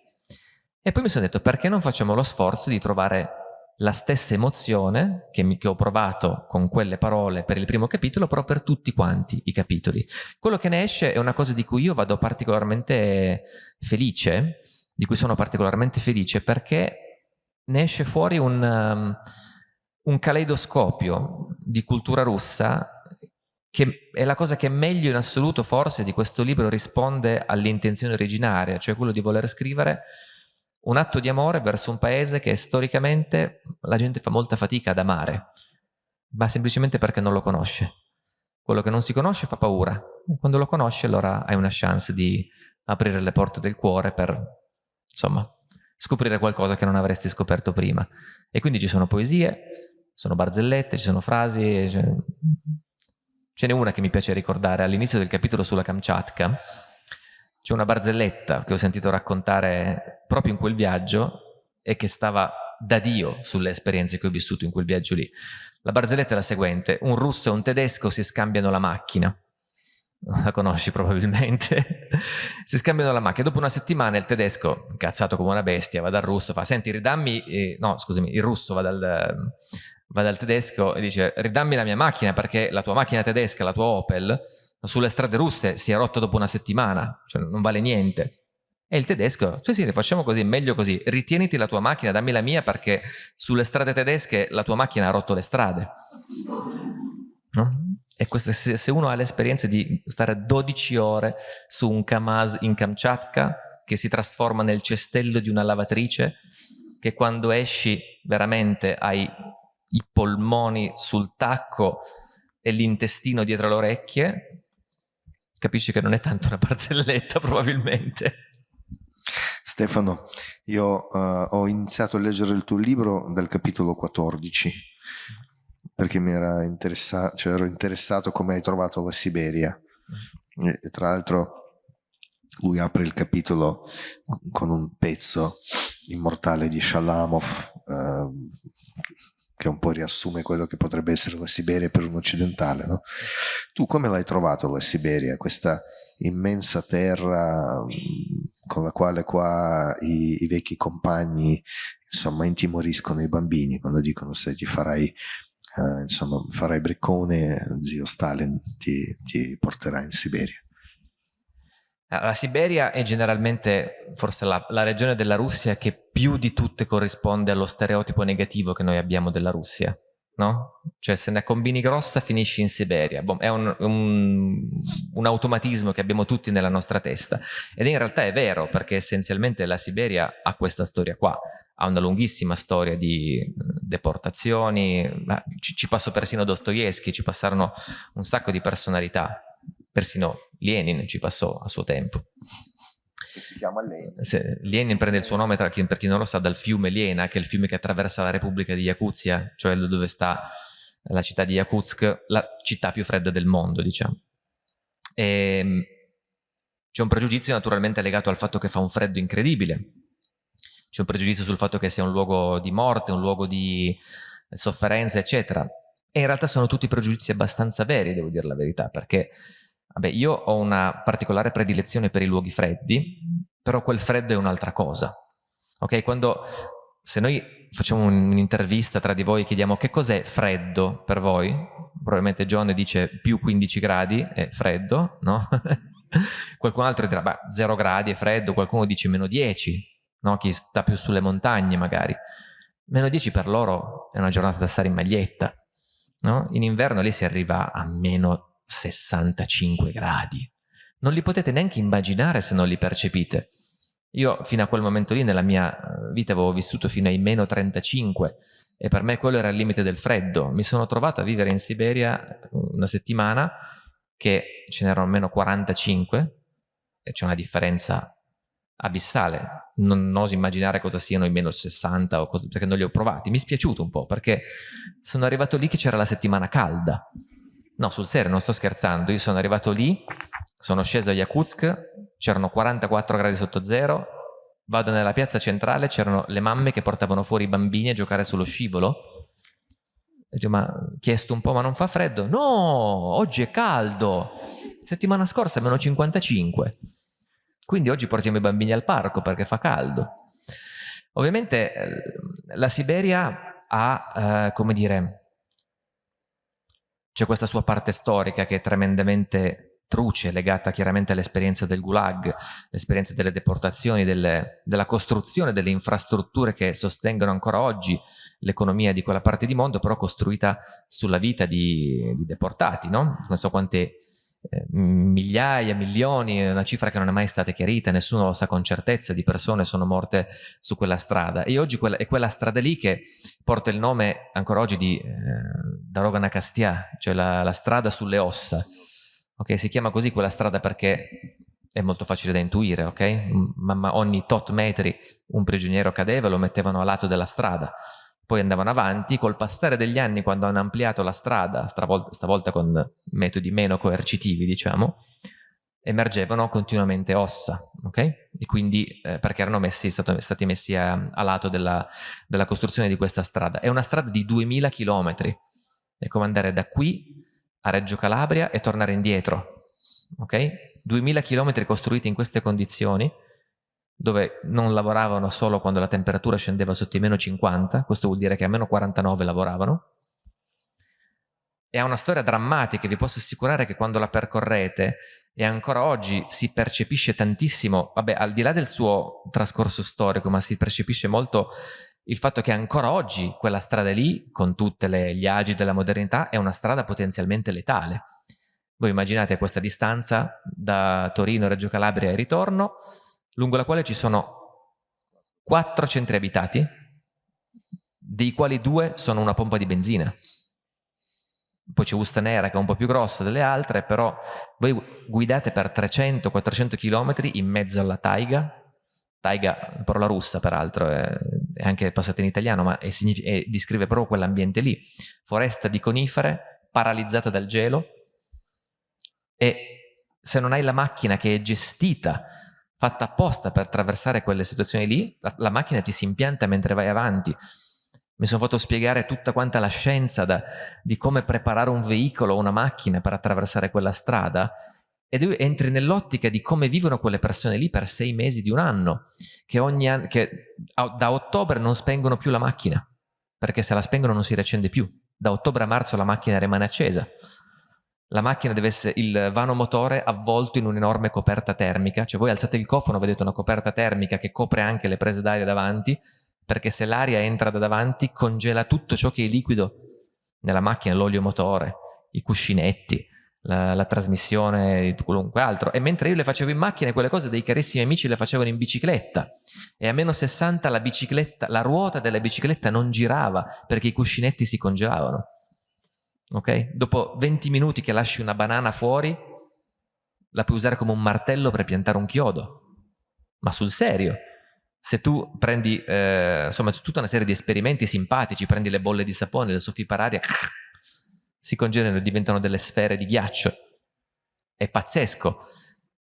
E poi mi sono detto perché non facciamo lo sforzo di trovare la stessa emozione che, mi, che, ho provato con quelle parole per il primo capitolo, però per tutti quanti i capitoli. Quello che ne esce è una cosa di cui io vado particolarmente felice, di cui sono particolarmente felice perché ne esce fuori un, um, un caleidoscopio di cultura russa che è la cosa che meglio in assoluto forse di questo libro risponde all'intenzione originaria, cioè quello di voler scrivere un atto di amore verso un paese che storicamente la gente fa molta fatica ad amare, ma semplicemente perché non lo conosce. Quello che non si conosce fa paura, e quando lo conosci allora hai una chance di aprire le porte del cuore per, insomma, scoprire qualcosa che non avresti scoperto prima. E quindi ci sono poesie, sono barzellette, ci sono frasi, ce n'è una che mi piace ricordare all'inizio del capitolo sulla Kamchatka, c'è una barzelletta che ho sentito raccontare proprio in quel viaggio e che stava da Dio sulle esperienze che ho vissuto in quel viaggio lì. La barzelletta è la seguente, un russo e un tedesco si scambiano la macchina, la conosci probabilmente, si scambiano la macchina, dopo una settimana il tedesco, incazzato come una bestia, va dal russo, fa senti ridammi, eh, no scusami, il russo va dal, va dal tedesco e dice ridammi la mia macchina perché la tua macchina tedesca, la tua Opel, sulle strade russe si è rotto dopo una settimana, cioè non vale niente. E il tedesco, sì sì, facciamo così, meglio così, ritieniti la tua macchina, dammi la mia perché sulle strade tedesche la tua macchina ha rotto le strade. No? E questo, se uno ha l'esperienza di stare 12 ore su un Kamaz in Kamchatka, che si trasforma nel cestello di una lavatrice, che quando esci veramente hai i polmoni sul tacco e l'intestino dietro le orecchie, capisci che non è tanto una barzelletta probabilmente. Stefano, io uh, ho iniziato a leggere il tuo libro dal capitolo 14 perché mi era interessato, cioè ero interessato come hai trovato la Siberia. E, e tra l'altro lui apre il capitolo con un pezzo immortale di Shalamov uh, che un po' riassume quello che potrebbe essere la Siberia per un occidentale. No? Tu come l'hai trovato la Siberia, questa immensa terra con la quale qua i, i vecchi compagni insomma intimoriscono i bambini quando dicono se ti farai eh, insomma farai briccone zio Stalin ti, ti porterà in Siberia la Siberia è generalmente forse la, la, regione della Russia che più di tutte corrisponde allo stereotipo negativo che noi abbiamo della Russia, no? Cioè se ne combini grossa finisci in Siberia. Boh, è un, un, un automatismo che abbiamo tutti nella nostra testa. Ed in realtà è vero, perché essenzialmente la Siberia ha questa storia qua, ha una lunghissima storia di deportazioni, ci, ci passò persino Dostoevsky, ci passarono un sacco di personalità, persino Lenin ci passò a suo tempo che si chiama Lenin. Lenin prende il suo nome, tra per chi non lo sa, dal fiume Lena, che è il fiume che attraversa la Repubblica di Yakuzia, cioè dove sta la città di Yakutsk, la città più fredda del mondo, diciamo. E, ehm, c'è un pregiudizio naturalmente legato al fatto che fa un freddo incredibile. C'è un pregiudizio sul fatto che sia un luogo di morte, un luogo di sofferenza, eccetera. E in realtà sono tutti pregiudizi abbastanza veri, devo dire la verità, perché Vabbè, io ho una particolare predilezione per i luoghi freddi, però quel freddo è un'altra cosa. Ok? Quando, se noi facciamo un'intervista tra di voi e chiediamo che cos'è freddo per voi, probabilmente John dice più 15 gradi è freddo, no? qualcun altro dirà, beh, 0 gradi è freddo, qualcuno dice meno 10, no? Chi sta più sulle montagne magari. Meno 10 per loro è una giornata da stare in maglietta, no? In inverno lì si arriva a meno 65 gradi. Non li potete neanche immaginare se non li percepite. Io fino a quel momento lì nella mia eh, vita avevo vissuto fino ai meno 35 e per me quello era il limite del freddo. Mi sono trovato a vivere in Siberia una settimana che ce n'erano meno 45 e c'è una differenza abissale. Non, oso immaginare cosa siano i meno 60 o cosa, perché non li ho provati. Mi è spiaciuto un po' perché sono arrivato lì che c'era la settimana calda No, sul serio, non sto scherzando. Io sono arrivato lì, sono sceso a Yakutsk, c'erano 44 gradi sotto zero, vado nella piazza centrale, c'erano le mamme che portavano fuori i bambini a giocare sullo scivolo. E dico, ma chiesto un po', ma non fa freddo? No, oggi è caldo. Settimana scorsa meno 55. Quindi oggi portiamo i bambini al parco perché fa caldo. Ovviamente eh, la Siberia ha, eh, come dire, c'è questa sua parte storica che è tremendamente truce, legata chiaramente all'esperienza del Gulag, l'esperienza delle deportazioni, delle, della costruzione delle infrastrutture che sostengono ancora oggi l'economia di quella parte di mondo, però costruita sulla vita di, di deportati, no? Non so quante migliaia, milioni, una cifra che non è mai stata chiarita, nessuno lo sa con certezza, di persone sono morte su quella strada. E oggi è quella strada lì che porta il nome ancora oggi di eh, Darogana Castia, cioè la, la, strada sulle ossa. Okay, si chiama così quella strada perché è molto facile da intuire, ok? Ma ogni tot metri un prigioniero cadeva e lo mettevano a lato della strada poi andavano avanti, col passare degli anni quando hanno ampliato la strada, stavolta, con metodi meno coercitivi diciamo, emergevano continuamente ossa, ok? E quindi eh, perché erano messi, stato, stati messi a, a lato della, della, costruzione di questa strada. È una strada di 2000 km, è come andare da qui a Reggio Calabria e tornare indietro, ok? 2000 km costruiti in queste condizioni, dove non lavoravano solo quando la temperatura scendeva sotto i meno 50, questo vuol dire che a meno 49 lavoravano, e ha una storia drammatica, vi posso assicurare che quando la percorrete e ancora oggi si percepisce tantissimo, vabbè al di là del suo trascorso storico, ma si percepisce molto il fatto che ancora oggi quella strada lì, con tutti gli agi della modernità, è una strada potenzialmente letale. Voi immaginate questa distanza da Torino, Reggio Calabria e ritorno, lungo la quale ci sono quattro centri abitati, dei quali due sono una pompa di benzina. Poi c'è Ustanera che è un po' più grossa delle altre, però voi guidate per 300-400 km in mezzo alla taiga, taiga, parola russa peraltro, è, anche passata in italiano, ma è, è, descrive proprio quell'ambiente lì. Foresta di conifere, paralizzata dal gelo, e se non hai la macchina che è gestita fatta apposta per attraversare quelle situazioni lì, la, la, macchina ti si impianta mentre vai avanti. Mi sono fatto spiegare tutta quanta la scienza da, di come preparare un veicolo o una macchina per attraversare quella strada ed entri nell'ottica di come vivono quelle persone lì per sei mesi di un anno, che, anno, che da ottobre non spengono più la macchina, perché se la spengono non si riaccende più. Da ottobre a marzo la macchina rimane accesa la macchina deve essere il vano motore avvolto in un'enorme coperta termica, cioè voi alzate il cofano, vedete una coperta termica che copre anche le prese d'aria davanti, perché se l'aria entra da davanti congela tutto ciò che è liquido nella macchina, l'olio motore, i cuscinetti, la, la, trasmissione di qualunque altro. E mentre io le facevo in macchina, quelle cose dei carissimi amici le facevano in bicicletta. E a meno 60 la bicicletta, la ruota della bicicletta non girava perché i cuscinetti si congelavano. Ok? Dopo 20 minuti che lasci una banana fuori, la puoi usare come un martello per piantare un chiodo. Ma sul serio, se tu prendi, eh, insomma, tutta una serie di esperimenti simpatici, prendi le bolle di sapone, le soffi per aria, si congelano e diventano delle sfere di ghiaccio. È pazzesco.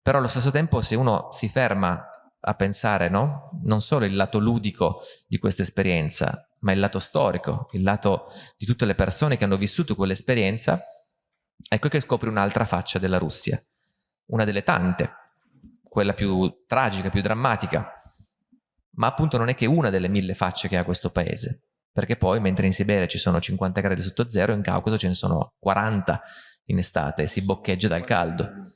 Però allo stesso tempo se uno si ferma a pensare no? non solo il lato ludico di questa esperienza, ma il lato storico, il lato di tutte le persone che hanno vissuto quell'esperienza, ecco che scopri un'altra faccia della Russia, una delle tante, quella più tragica, più drammatica, ma appunto non è che una delle mille facce che ha questo paese perché poi mentre in Siberia ci sono 50 gradi sotto zero, in Caucaso ce ne sono 40 in estate e si boccheggia dal caldo.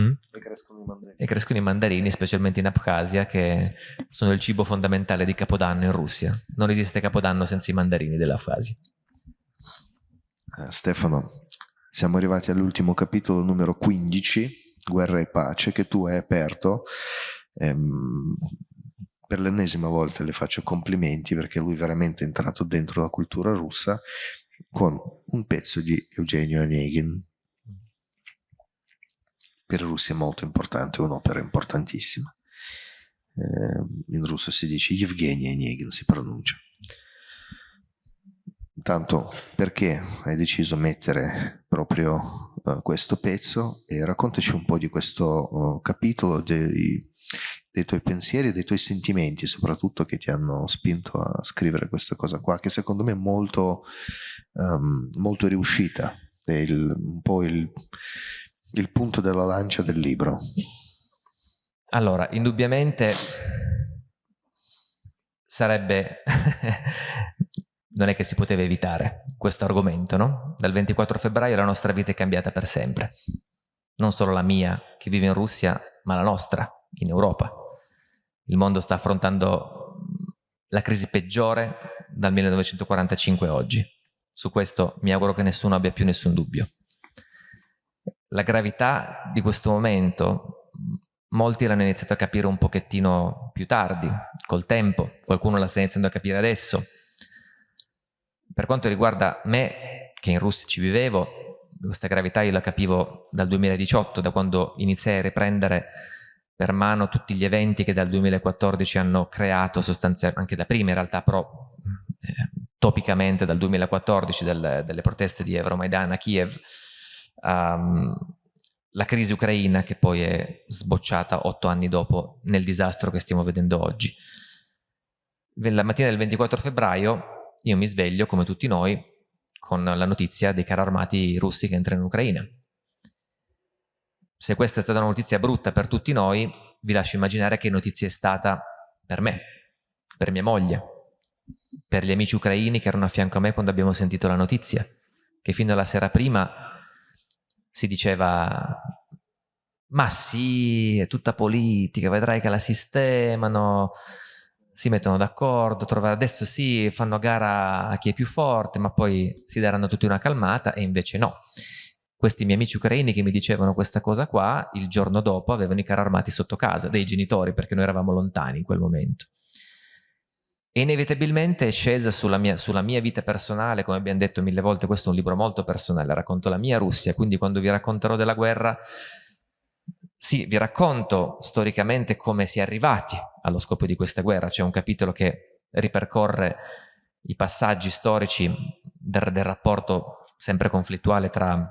Mm? E, crescono e crescono i mandarini, specialmente in Abkhazia, che sono il cibo fondamentale di Capodanno in Russia. Non esiste Capodanno senza i mandarini dell'Abkhazia. Uh, Stefano, siamo arrivati all'ultimo capitolo, numero 15, Guerra e Pace, che tu hai aperto. Ehm, per l'ennesima volta le faccio complimenti perché lui è veramente entrato dentro la cultura russa con un pezzo di Eugenio Onegin. Per i russi è molto importante, un'opera importantissima. Eh, in russo si dice Evgeny Onegin, si pronuncia. Intanto, perché hai deciso di mettere proprio uh, questo pezzo e raccontaci un po' di questo uh, capitolo, dei, dei tuoi pensieri dei tuoi sentimenti soprattutto che ti hanno spinto a scrivere questa cosa qua, che secondo me è molto, um, molto riuscita, è il, un po' il, il punto della lancia del libro. Allora, indubbiamente sarebbe... non è che si poteva evitare questo argomento, no? Dal 24 febbraio la nostra vita è cambiata per sempre. Non solo la mia, che vive in Russia, ma la nostra, in Europa il mondo sta affrontando la crisi peggiore dal 1945 a oggi. Su questo mi auguro che nessuno abbia più nessun dubbio. La gravità di questo momento molti l'hanno iniziato a capire un pochettino più tardi, col tempo, qualcuno la sta iniziando a capire adesso. Per quanto riguarda me, che in Russia ci vivevo, questa gravità io la capivo dal 2018, da quando iniziai a riprendere per mano tutti gli eventi che dal 2014 hanno creato sostanzialmente, anche da prima in realtà, però eh, topicamente dal 2014 del, delle proteste di Euromaidan a Kiev, um, la crisi ucraina che poi è sbocciata otto anni dopo nel disastro che stiamo vedendo oggi. La mattina del 24 febbraio io mi sveglio, come tutti noi, con la notizia dei carri armati russi che entrano in Ucraina se questa è stata una notizia brutta per tutti noi, vi lascio immaginare che notizia è stata per me, per mia moglie, per gli amici ucraini che erano a fianco a me quando abbiamo sentito la notizia, che fino alla sera prima si diceva ma sì, è tutta politica, vedrai che la sistemano, si mettono d'accordo, adesso sì, fanno gara a chi è più forte, ma poi si daranno tutti una calmata e invece no questi miei amici ucraini che mi dicevano questa cosa qua, il giorno dopo avevano i carri armati sotto casa, dei genitori, perché noi eravamo lontani in quel momento. Inevitabilmente è scesa sulla mia, sulla mia, vita personale, come abbiamo detto mille volte, questo è un libro molto personale, racconto la mia Russia, quindi quando vi racconterò della guerra, sì, vi racconto storicamente come si è arrivati allo scopo di questa guerra, c'è un capitolo che ripercorre i passaggi storici del, del rapporto sempre conflittuale tra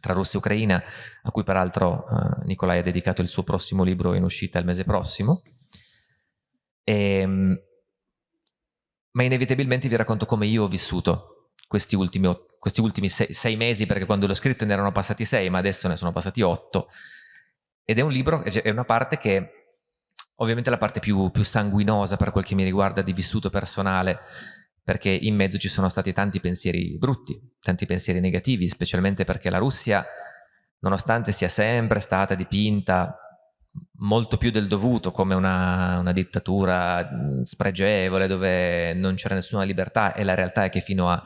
tra Russia e Ucraina, a cui peraltro uh, Nicolai ha dedicato il suo prossimo libro in uscita il mese prossimo. E, ehm, ma inevitabilmente vi racconto come io ho vissuto questi ultimi, questi ultimi sei, sei, mesi, perché quando l'ho scritto ne erano passati sei, ma adesso ne sono passati otto. Ed è un libro, è una parte che ovviamente la parte più, più sanguinosa per quel che mi riguarda di vissuto personale, perché in mezzo ci sono stati tanti pensieri brutti, tanti pensieri negativi, specialmente perché la Russia, nonostante sia sempre stata dipinta molto più del dovuto come una, una dittatura spregevole dove non c'era nessuna libertà e la realtà è che fino a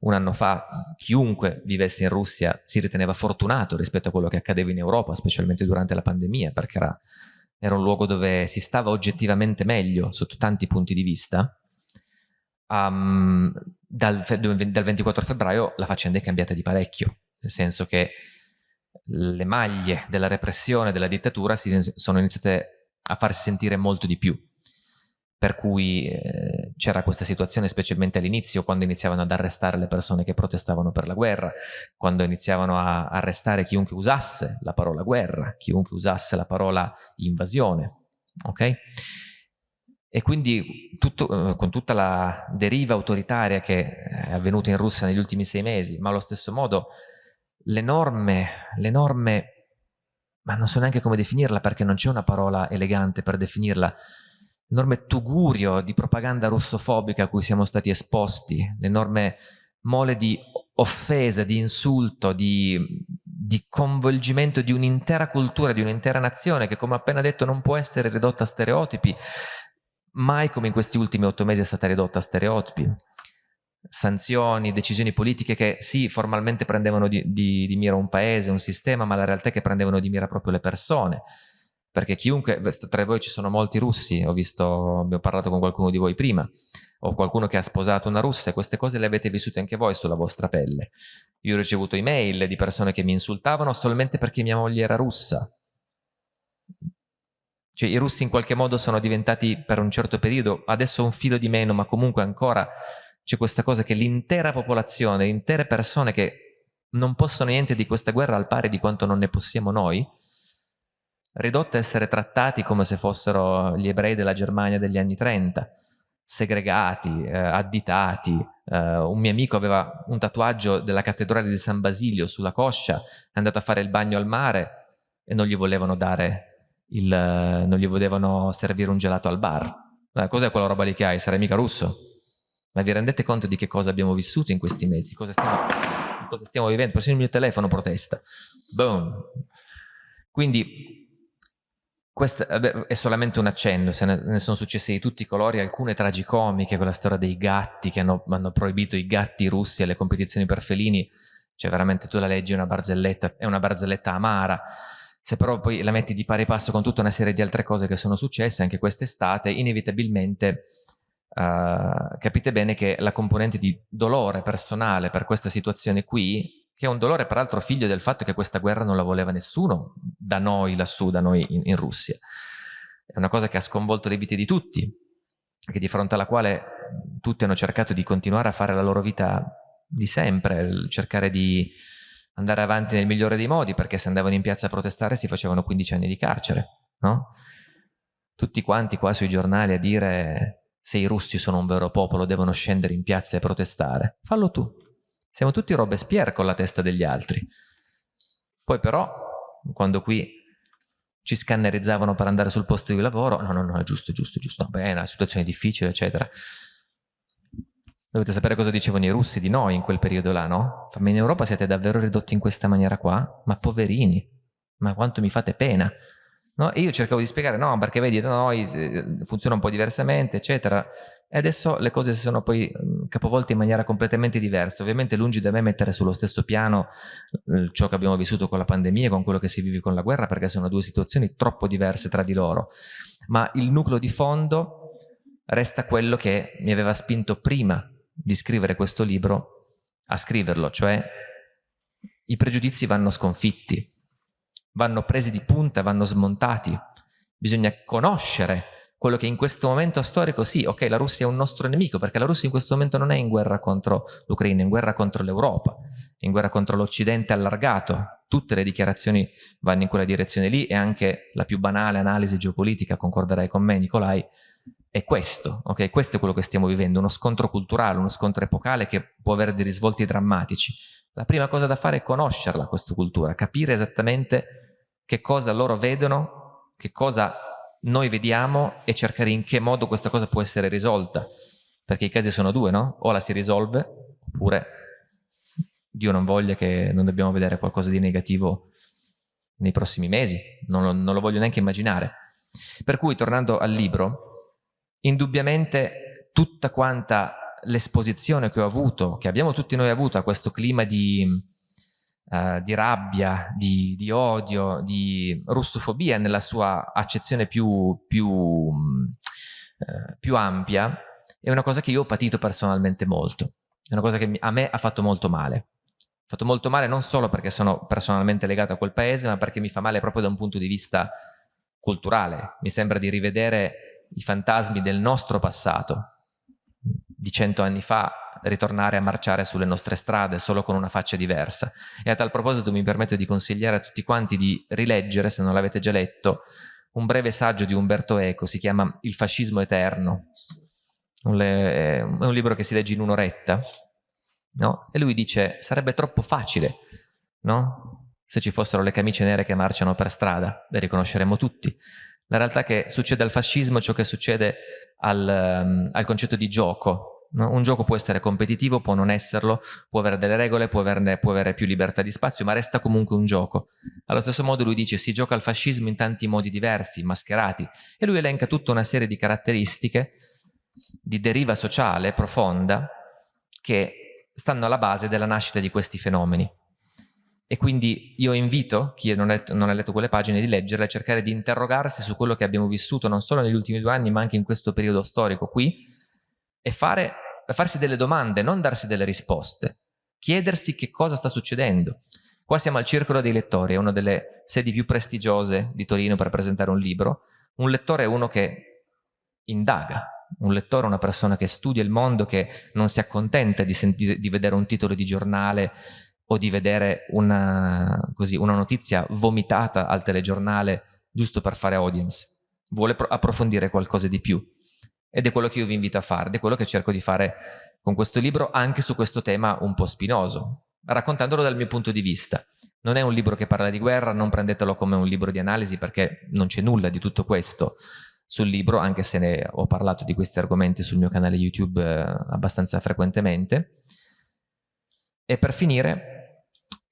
un anno fa chiunque vivesse in Russia si riteneva fortunato rispetto a quello che accadeva in Europa, specialmente durante la pandemia, perché era, era un luogo dove si stava oggettivamente meglio sotto tanti punti di vista. Um, dal, dal 24 febbraio la faccenda è cambiata di parecchio, nel senso che le maglie della repressione, della dittatura sono iniziate a farsi sentire molto di più. Per cui eh, c'era questa situazione specialmente all'inizio, quando iniziavano ad arrestare le persone che protestavano per la guerra, quando iniziavano a arrestare chiunque usasse la parola guerra, chiunque usasse la parola invasione. Ok? E quindi tutto, eh, con tutta la deriva autoritaria che è avvenuta in Russia negli ultimi sei mesi, ma allo stesso modo l'enorme, l'enorme, ma non so neanche come definirla perché non c'è una parola elegante per definirla, l'enorme tugurio di propaganda russofobica a cui siamo stati esposti, l'enorme mole di offesa, di insulto, di, di coinvolgimento di un'intera cultura, di un'intera nazione che come appena detto non può essere ridotta a stereotipi, mai come in questi ultimi otto mesi è stata ridotta a stereotipi sanzioni, decisioni politiche che sì, formalmente prendevano di, di, di, mira un paese, un sistema, ma la realtà è che prendevano di mira proprio le persone. Perché chiunque, tra voi ci sono molti russi, ho visto, abbiamo parlato con qualcuno di voi prima, o qualcuno che ha sposato una russa e queste cose le avete vissute anche voi sulla vostra pelle. Io ho ricevuto email di persone che mi insultavano solamente perché mia moglie era russa. Cioè i russi in qualche modo sono diventati per un certo periodo, adesso un filo di meno, ma comunque ancora c'è questa cosa che l'intera popolazione, intere persone che non possono niente di questa guerra al pari di quanto non ne possiamo noi, ridotte a essere trattati come se fossero gli ebrei della Germania degli anni 30, segregati, eh, additati. Eh, un mio amico aveva un tatuaggio della cattedrale di San Basilio sulla coscia, è andato a fare il bagno al mare e non gli volevano dare il, non gli volevano servire un gelato al bar. Eh, cos'è quella roba lì che hai? Sarai mica russo? Ma vi rendete conto di che cosa abbiamo vissuto in questi mesi? Cosa stiamo, cosa stiamo vivendo? Persino il mio telefono protesta. Boom. Quindi questo è solamente un accenno, se ne, sono successe di tutti i colori, alcune tragicomiche, quella storia dei gatti che hanno, hanno proibito i gatti russi alle competizioni per felini, cioè veramente tu la leggi una barzelletta, è una barzelletta amara, se però poi la metti di pari passo con tutta una serie di altre cose che sono successe anche quest'estate, inevitabilmente Uh, capite bene che la componente di dolore personale per questa situazione qui, che è un dolore peraltro figlio del fatto che questa guerra non la voleva nessuno da noi lassù, da noi in, in Russia, è una cosa che ha sconvolto le vite di tutti, che di fronte alla quale tutti hanno cercato di continuare a fare la loro vita di sempre, cercare di andare avanti nel migliore dei modi, perché se andavano in piazza a protestare si facevano 15 anni di carcere, no? Tutti quanti qua sui giornali a dire se i russi sono un vero popolo devono scendere in piazza e protestare. Fallo tu. Siamo tutti Robespierre con la testa degli altri. Poi però, quando qui ci scannerizzavano per andare sul posto di lavoro, no, no, no, è giusto, giusto, giusto, beh, è una situazione difficile, eccetera. Dovete sapere cosa dicevano i russi di noi in quel periodo là, no? Ma in Europa siete davvero ridotti in questa maniera qua? Ma poverini, ma quanto mi fate pena. No? E io cercavo di spiegare, no, perché vedi, da noi funziona un po' diversamente, eccetera. E adesso le cose si sono poi capovolte in maniera completamente diversa. Ovviamente lungi da me mettere sullo stesso piano ciò che abbiamo vissuto con la pandemia con quello che si vive con la guerra, perché sono due situazioni troppo diverse tra di loro. Ma il nucleo di fondo resta quello che mi aveva spinto prima di scrivere questo libro a scriverlo, cioè i pregiudizi vanno sconfitti vanno presi di punta, vanno smontati. Bisogna conoscere quello che in questo momento storico, sì, ok, la Russia è un nostro nemico, perché la Russia in questo momento non è in guerra contro l'Ucraina, è in guerra contro l'Europa, è in guerra contro l'Occidente allargato. Tutte le dichiarazioni vanno in quella direzione lì e anche la più banale analisi geopolitica, concorderai con me Nicolai, è questo, ok? Questo è quello che stiamo vivendo, uno scontro culturale, uno scontro epocale che può avere dei risvolti drammatici. La prima cosa da fare è conoscerla, questa cultura, capire esattamente che cosa loro vedono, che cosa noi vediamo e cercare in che modo questa cosa può essere risolta. Perché i casi sono due, no? O la si risolve, oppure Dio non voglia che non dobbiamo vedere qualcosa di negativo nei prossimi mesi. Non lo, non lo voglio neanche immaginare. Per cui, tornando al libro, indubbiamente tutta quanta l'esposizione che ho avuto, che abbiamo tutti noi avuto a questo clima di, uh, di rabbia, di, di, odio, di russofobia nella sua accezione più, più, uh, più ampia, è una cosa che io ho patito personalmente molto. È una cosa che a me ha fatto molto male. Ha fatto molto male non solo perché sono personalmente legato a quel paese, ma perché mi fa male proprio da un punto di vista culturale. Mi sembra di rivedere i fantasmi del nostro passato, di cento anni fa, ritornare a marciare sulle nostre strade solo con una faccia diversa. E a tal proposito mi permetto di consigliare a tutti quanti di rileggere, se non l'avete già letto, un breve saggio di Umberto Eco, si chiama Il fascismo eterno. È un libro che si legge in un'oretta, no? E lui dice, sarebbe troppo facile, no? Se ci fossero le camicie nere che marciano per strada, le riconosceremmo tutti. La realtà è che succede al fascismo ciò che succede al, um, al concetto di gioco. No? Un gioco può essere competitivo, può non esserlo, può avere delle regole, può, averne, può avere più libertà di spazio, ma resta comunque un gioco. Allo stesso modo lui dice si gioca al fascismo in tanti modi diversi, mascherati, e lui elenca tutta una serie di caratteristiche di deriva sociale profonda che stanno alla base della nascita di questi fenomeni. E quindi io invito chi non, letto, non ha letto quelle pagine di leggerle, a cercare di interrogarsi su quello che abbiamo vissuto non solo negli ultimi due anni, ma anche in questo periodo storico qui, e fare, farsi delle domande, non darsi delle risposte. Chiedersi che cosa sta succedendo. Qua siamo al Circolo dei Lettori, è una delle sedi più prestigiose di Torino per presentare un libro. Un lettore è uno che indaga, un lettore è una persona che studia il mondo, che non si accontenta di, di vedere un titolo di giornale o di vedere una, così, una notizia vomitata al telegiornale giusto per fare audience. Vuole approfondire qualcosa di più. Ed è quello che io vi invito a fare, ed è quello che cerco di fare con questo libro, anche su questo tema un po' spinoso, raccontandolo dal mio punto di vista. Non è un libro che parla di guerra, non prendetelo come un libro di analisi perché non c'è nulla di tutto questo sul libro, anche se ne ho parlato di questi argomenti sul mio canale YouTube eh, abbastanza frequentemente. E per finire,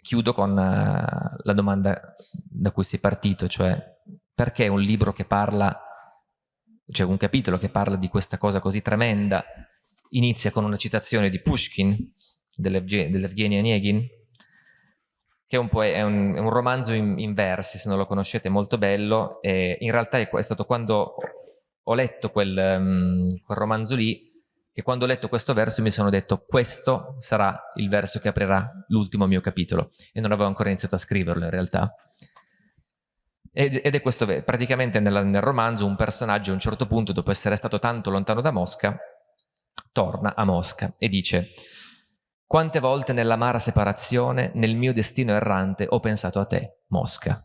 chiudo con uh, la domanda da cui sei partito, cioè perché un libro che parla, cioè un capitolo che parla di questa cosa così tremenda, inizia con una citazione di Pushkin, dell'Evgeny Onegin, che è un, è un, è un romanzo in, in, versi, se non lo conoscete, molto bello. E in realtà è, è stato quando ho letto quel, um, quel, romanzo lì che quando ho letto questo verso mi sono detto questo sarà il verso che aprirà l'ultimo mio capitolo e non avevo ancora iniziato a scriverlo in realtà. Ed, è questo, praticamente nel, nel romanzo un personaggio a un certo punto, dopo essere stato tanto lontano da Mosca, torna a Mosca e dice quante volte nell'amara separazione, nel mio destino errante, ho pensato a te, Mosca.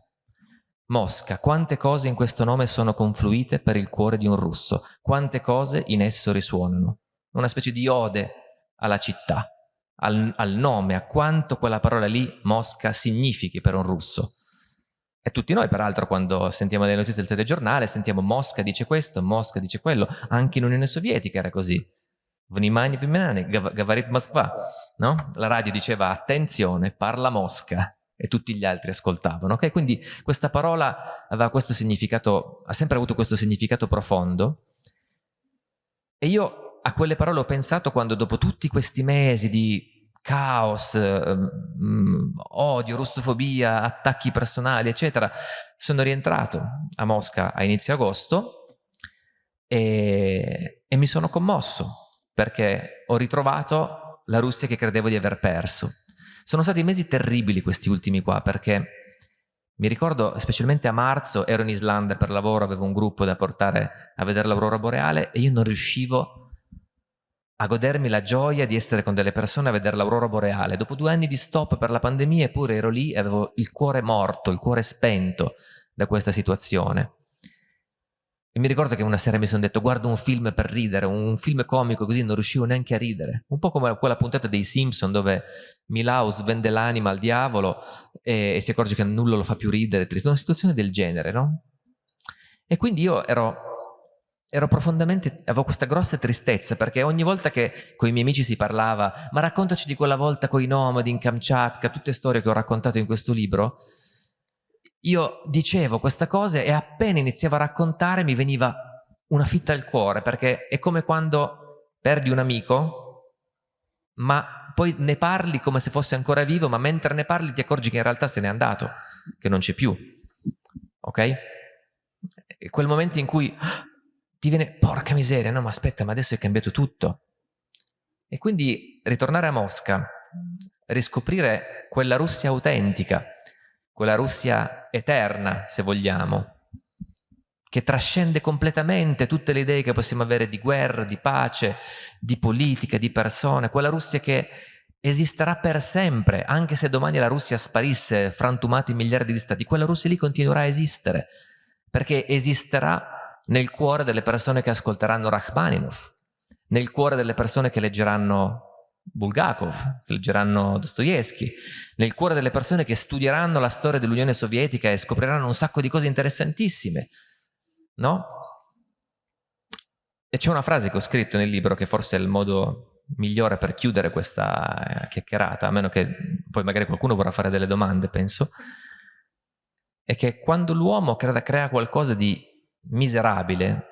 Mosca, quante cose in questo nome sono confluite per il cuore di un russo, quante cose in esso risuonano una specie di ode alla città, al, al nome, a quanto quella parola lì, Mosca, significhi per un russo. E tutti noi, peraltro, quando sentiamo le notizie del telegiornale, sentiamo Mosca dice questo, Mosca dice quello, anche in Unione Sovietica era così. Vnimani Vimani, Gavarit Moskva, no? La radio diceva attenzione, parla Mosca e tutti gli altri ascoltavano, ok? Quindi questa parola aveva questo significato, ha sempre avuto questo significato profondo e io a quelle parole ho pensato quando dopo tutti questi mesi di caos, eh, odio, russofobia, attacchi personali, eccetera, sono rientrato a Mosca a inizio agosto e, e mi sono commosso perché ho ritrovato la Russia che credevo di aver perso. Sono stati mesi terribili questi ultimi qua perché mi ricordo specialmente a marzo ero in Islanda per lavoro, avevo un gruppo da portare a vedere l'aurora boreale e io non riuscivo a godermi la gioia di essere con delle persone a vedere l'aurora boreale. Dopo due anni di stop per la pandemia eppure ero lì e avevo il cuore morto, il cuore spento da questa situazione. E mi ricordo che una sera mi sono detto guardo un film per ridere, un film comico così non riuscivo neanche a ridere. Un po' come quella puntata dei Simpson dove Milaus vende l'anima al diavolo e, e, si accorge che nulla lo fa più ridere. Una situazione del genere, no? E quindi io ero, ero profondamente, avevo questa grossa tristezza perché ogni volta che con i miei amici si parlava ma raccontaci di quella volta con i nomadi in Kamchatka, tutte storie che ho raccontato in questo libro, io dicevo questa cosa e appena iniziavo a raccontare mi veniva una fitta al cuore, perché è come quando perdi un amico, ma poi ne parli come se fosse ancora vivo, ma mentre ne parli ti accorgi che in realtà se n'è andato, che non c'è più. Ok? È quel momento in cui ti viene, porca miseria, no ma aspetta, ma adesso è cambiato tutto. E quindi ritornare a Mosca, riscoprire quella Russia autentica, quella Russia eterna, se vogliamo, che trascende completamente tutte le idee che possiamo avere di guerra, di pace, di politica, di persone, quella Russia che esisterà per sempre, anche se domani la Russia sparisse, frantumata in miliardi di stati, quella Russia lì continuerà a esistere, perché esisterà nel cuore delle persone che ascolteranno Rachmaninov, nel cuore delle persone che leggeranno Bulgakov, che leggeranno Dostoevsky, nel cuore delle persone che studieranno la storia dell'Unione Sovietica e scopriranno un sacco di cose interessantissime, no? E c'è una frase che ho scritto nel libro che forse è il modo migliore per chiudere questa eh, chiacchierata, a meno che poi magari qualcuno vorrà fare delle domande, penso, è che quando l'uomo crea qualcosa di miserabile,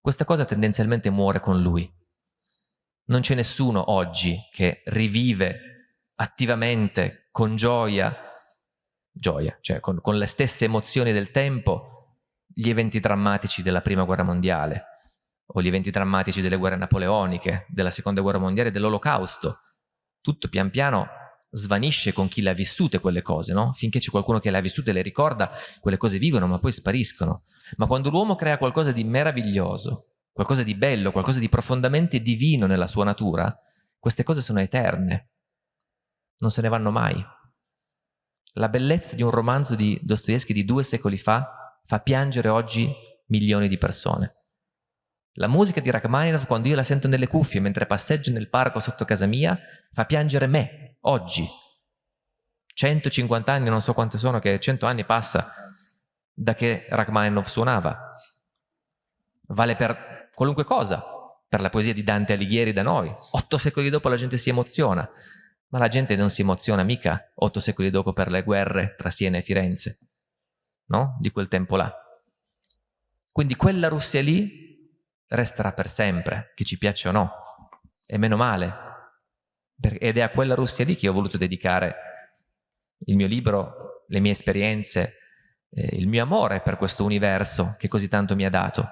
questa cosa tendenzialmente muore con lui. Non c'è nessuno oggi che rivive attivamente, con gioia, gioia, cioè con, con le stesse emozioni del tempo, gli eventi drammatici della prima guerra mondiale o gli eventi drammatici delle guerre napoleoniche, della seconda guerra mondiale, dell'olocausto. Tutto pian piano svanisce con chi le ha vissute quelle cose, no? Finché c'è qualcuno che le ha vissute e le ricorda, quelle cose vivono ma poi spariscono. Ma quando l'uomo crea qualcosa di meraviglioso, qualcosa di bello, qualcosa di profondamente divino nella sua natura, queste cose sono eterne, non se ne vanno mai. La bellezza di un romanzo di Dostoevsky di due secoli fa fa piangere oggi milioni di persone. La musica di Rachmaninoff, quando io la sento nelle cuffie mentre passeggio nel parco sotto casa mia, fa piangere me, oggi. 150 anni, non so quanti sono, che 100 anni passa da che Rachmaninoff suonava. Vale per qualunque cosa, per la poesia di Dante Alighieri da noi. Otto secoli dopo la gente si emoziona, ma la gente non si emoziona mica otto secoli dopo per le guerre tra Siena e Firenze, no? Di quel tempo là. Quindi quella Russia lì resterà per sempre, che ci piaccia o no, e meno male. Ed è a quella Russia lì che ho voluto dedicare il mio libro, le mie esperienze, eh, il mio amore per questo universo che così tanto mi ha dato.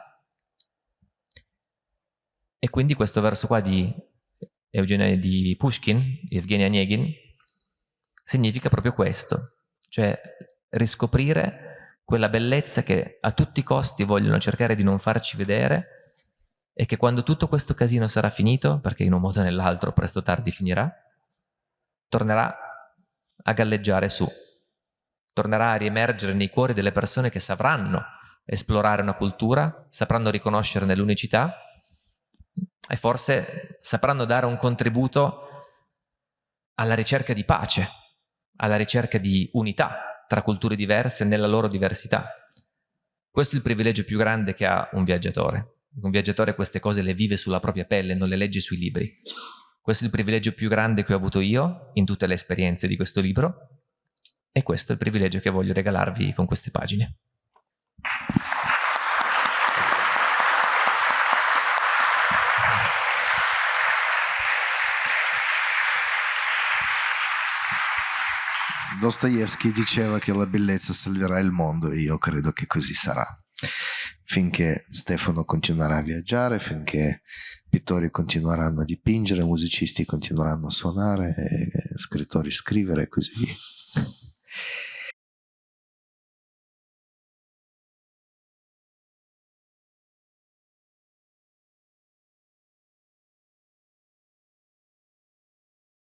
E quindi questo verso qua di, Eugenia, di Pushkin, Evgeny Onegin, significa proprio questo, cioè riscoprire quella bellezza che a tutti i costi vogliono cercare di non farci vedere e che quando tutto questo casino sarà finito, perché in un modo o nell'altro presto o tardi finirà, tornerà a galleggiare su, tornerà a riemergere nei cuori delle persone che sapranno esplorare una cultura, sapranno riconoscerne l'unicità e forse sapranno dare un contributo alla ricerca di pace, alla ricerca di unità tra culture diverse nella loro diversità. Questo è il privilegio più grande che ha un viaggiatore. Un viaggiatore queste cose le vive sulla propria pelle, non le legge sui libri. Questo è il privilegio più grande che ho avuto io in tutte le esperienze di questo libro e questo è il privilegio che voglio regalarvi con queste pagine. Dostoevsky diceva che la bellezza salverà il mondo e io credo che così sarà finché Stefano continuerà a viaggiare, finché pittori continueranno a dipingere, musicisti continueranno a suonare, eh, scrittori a scrivere e così via.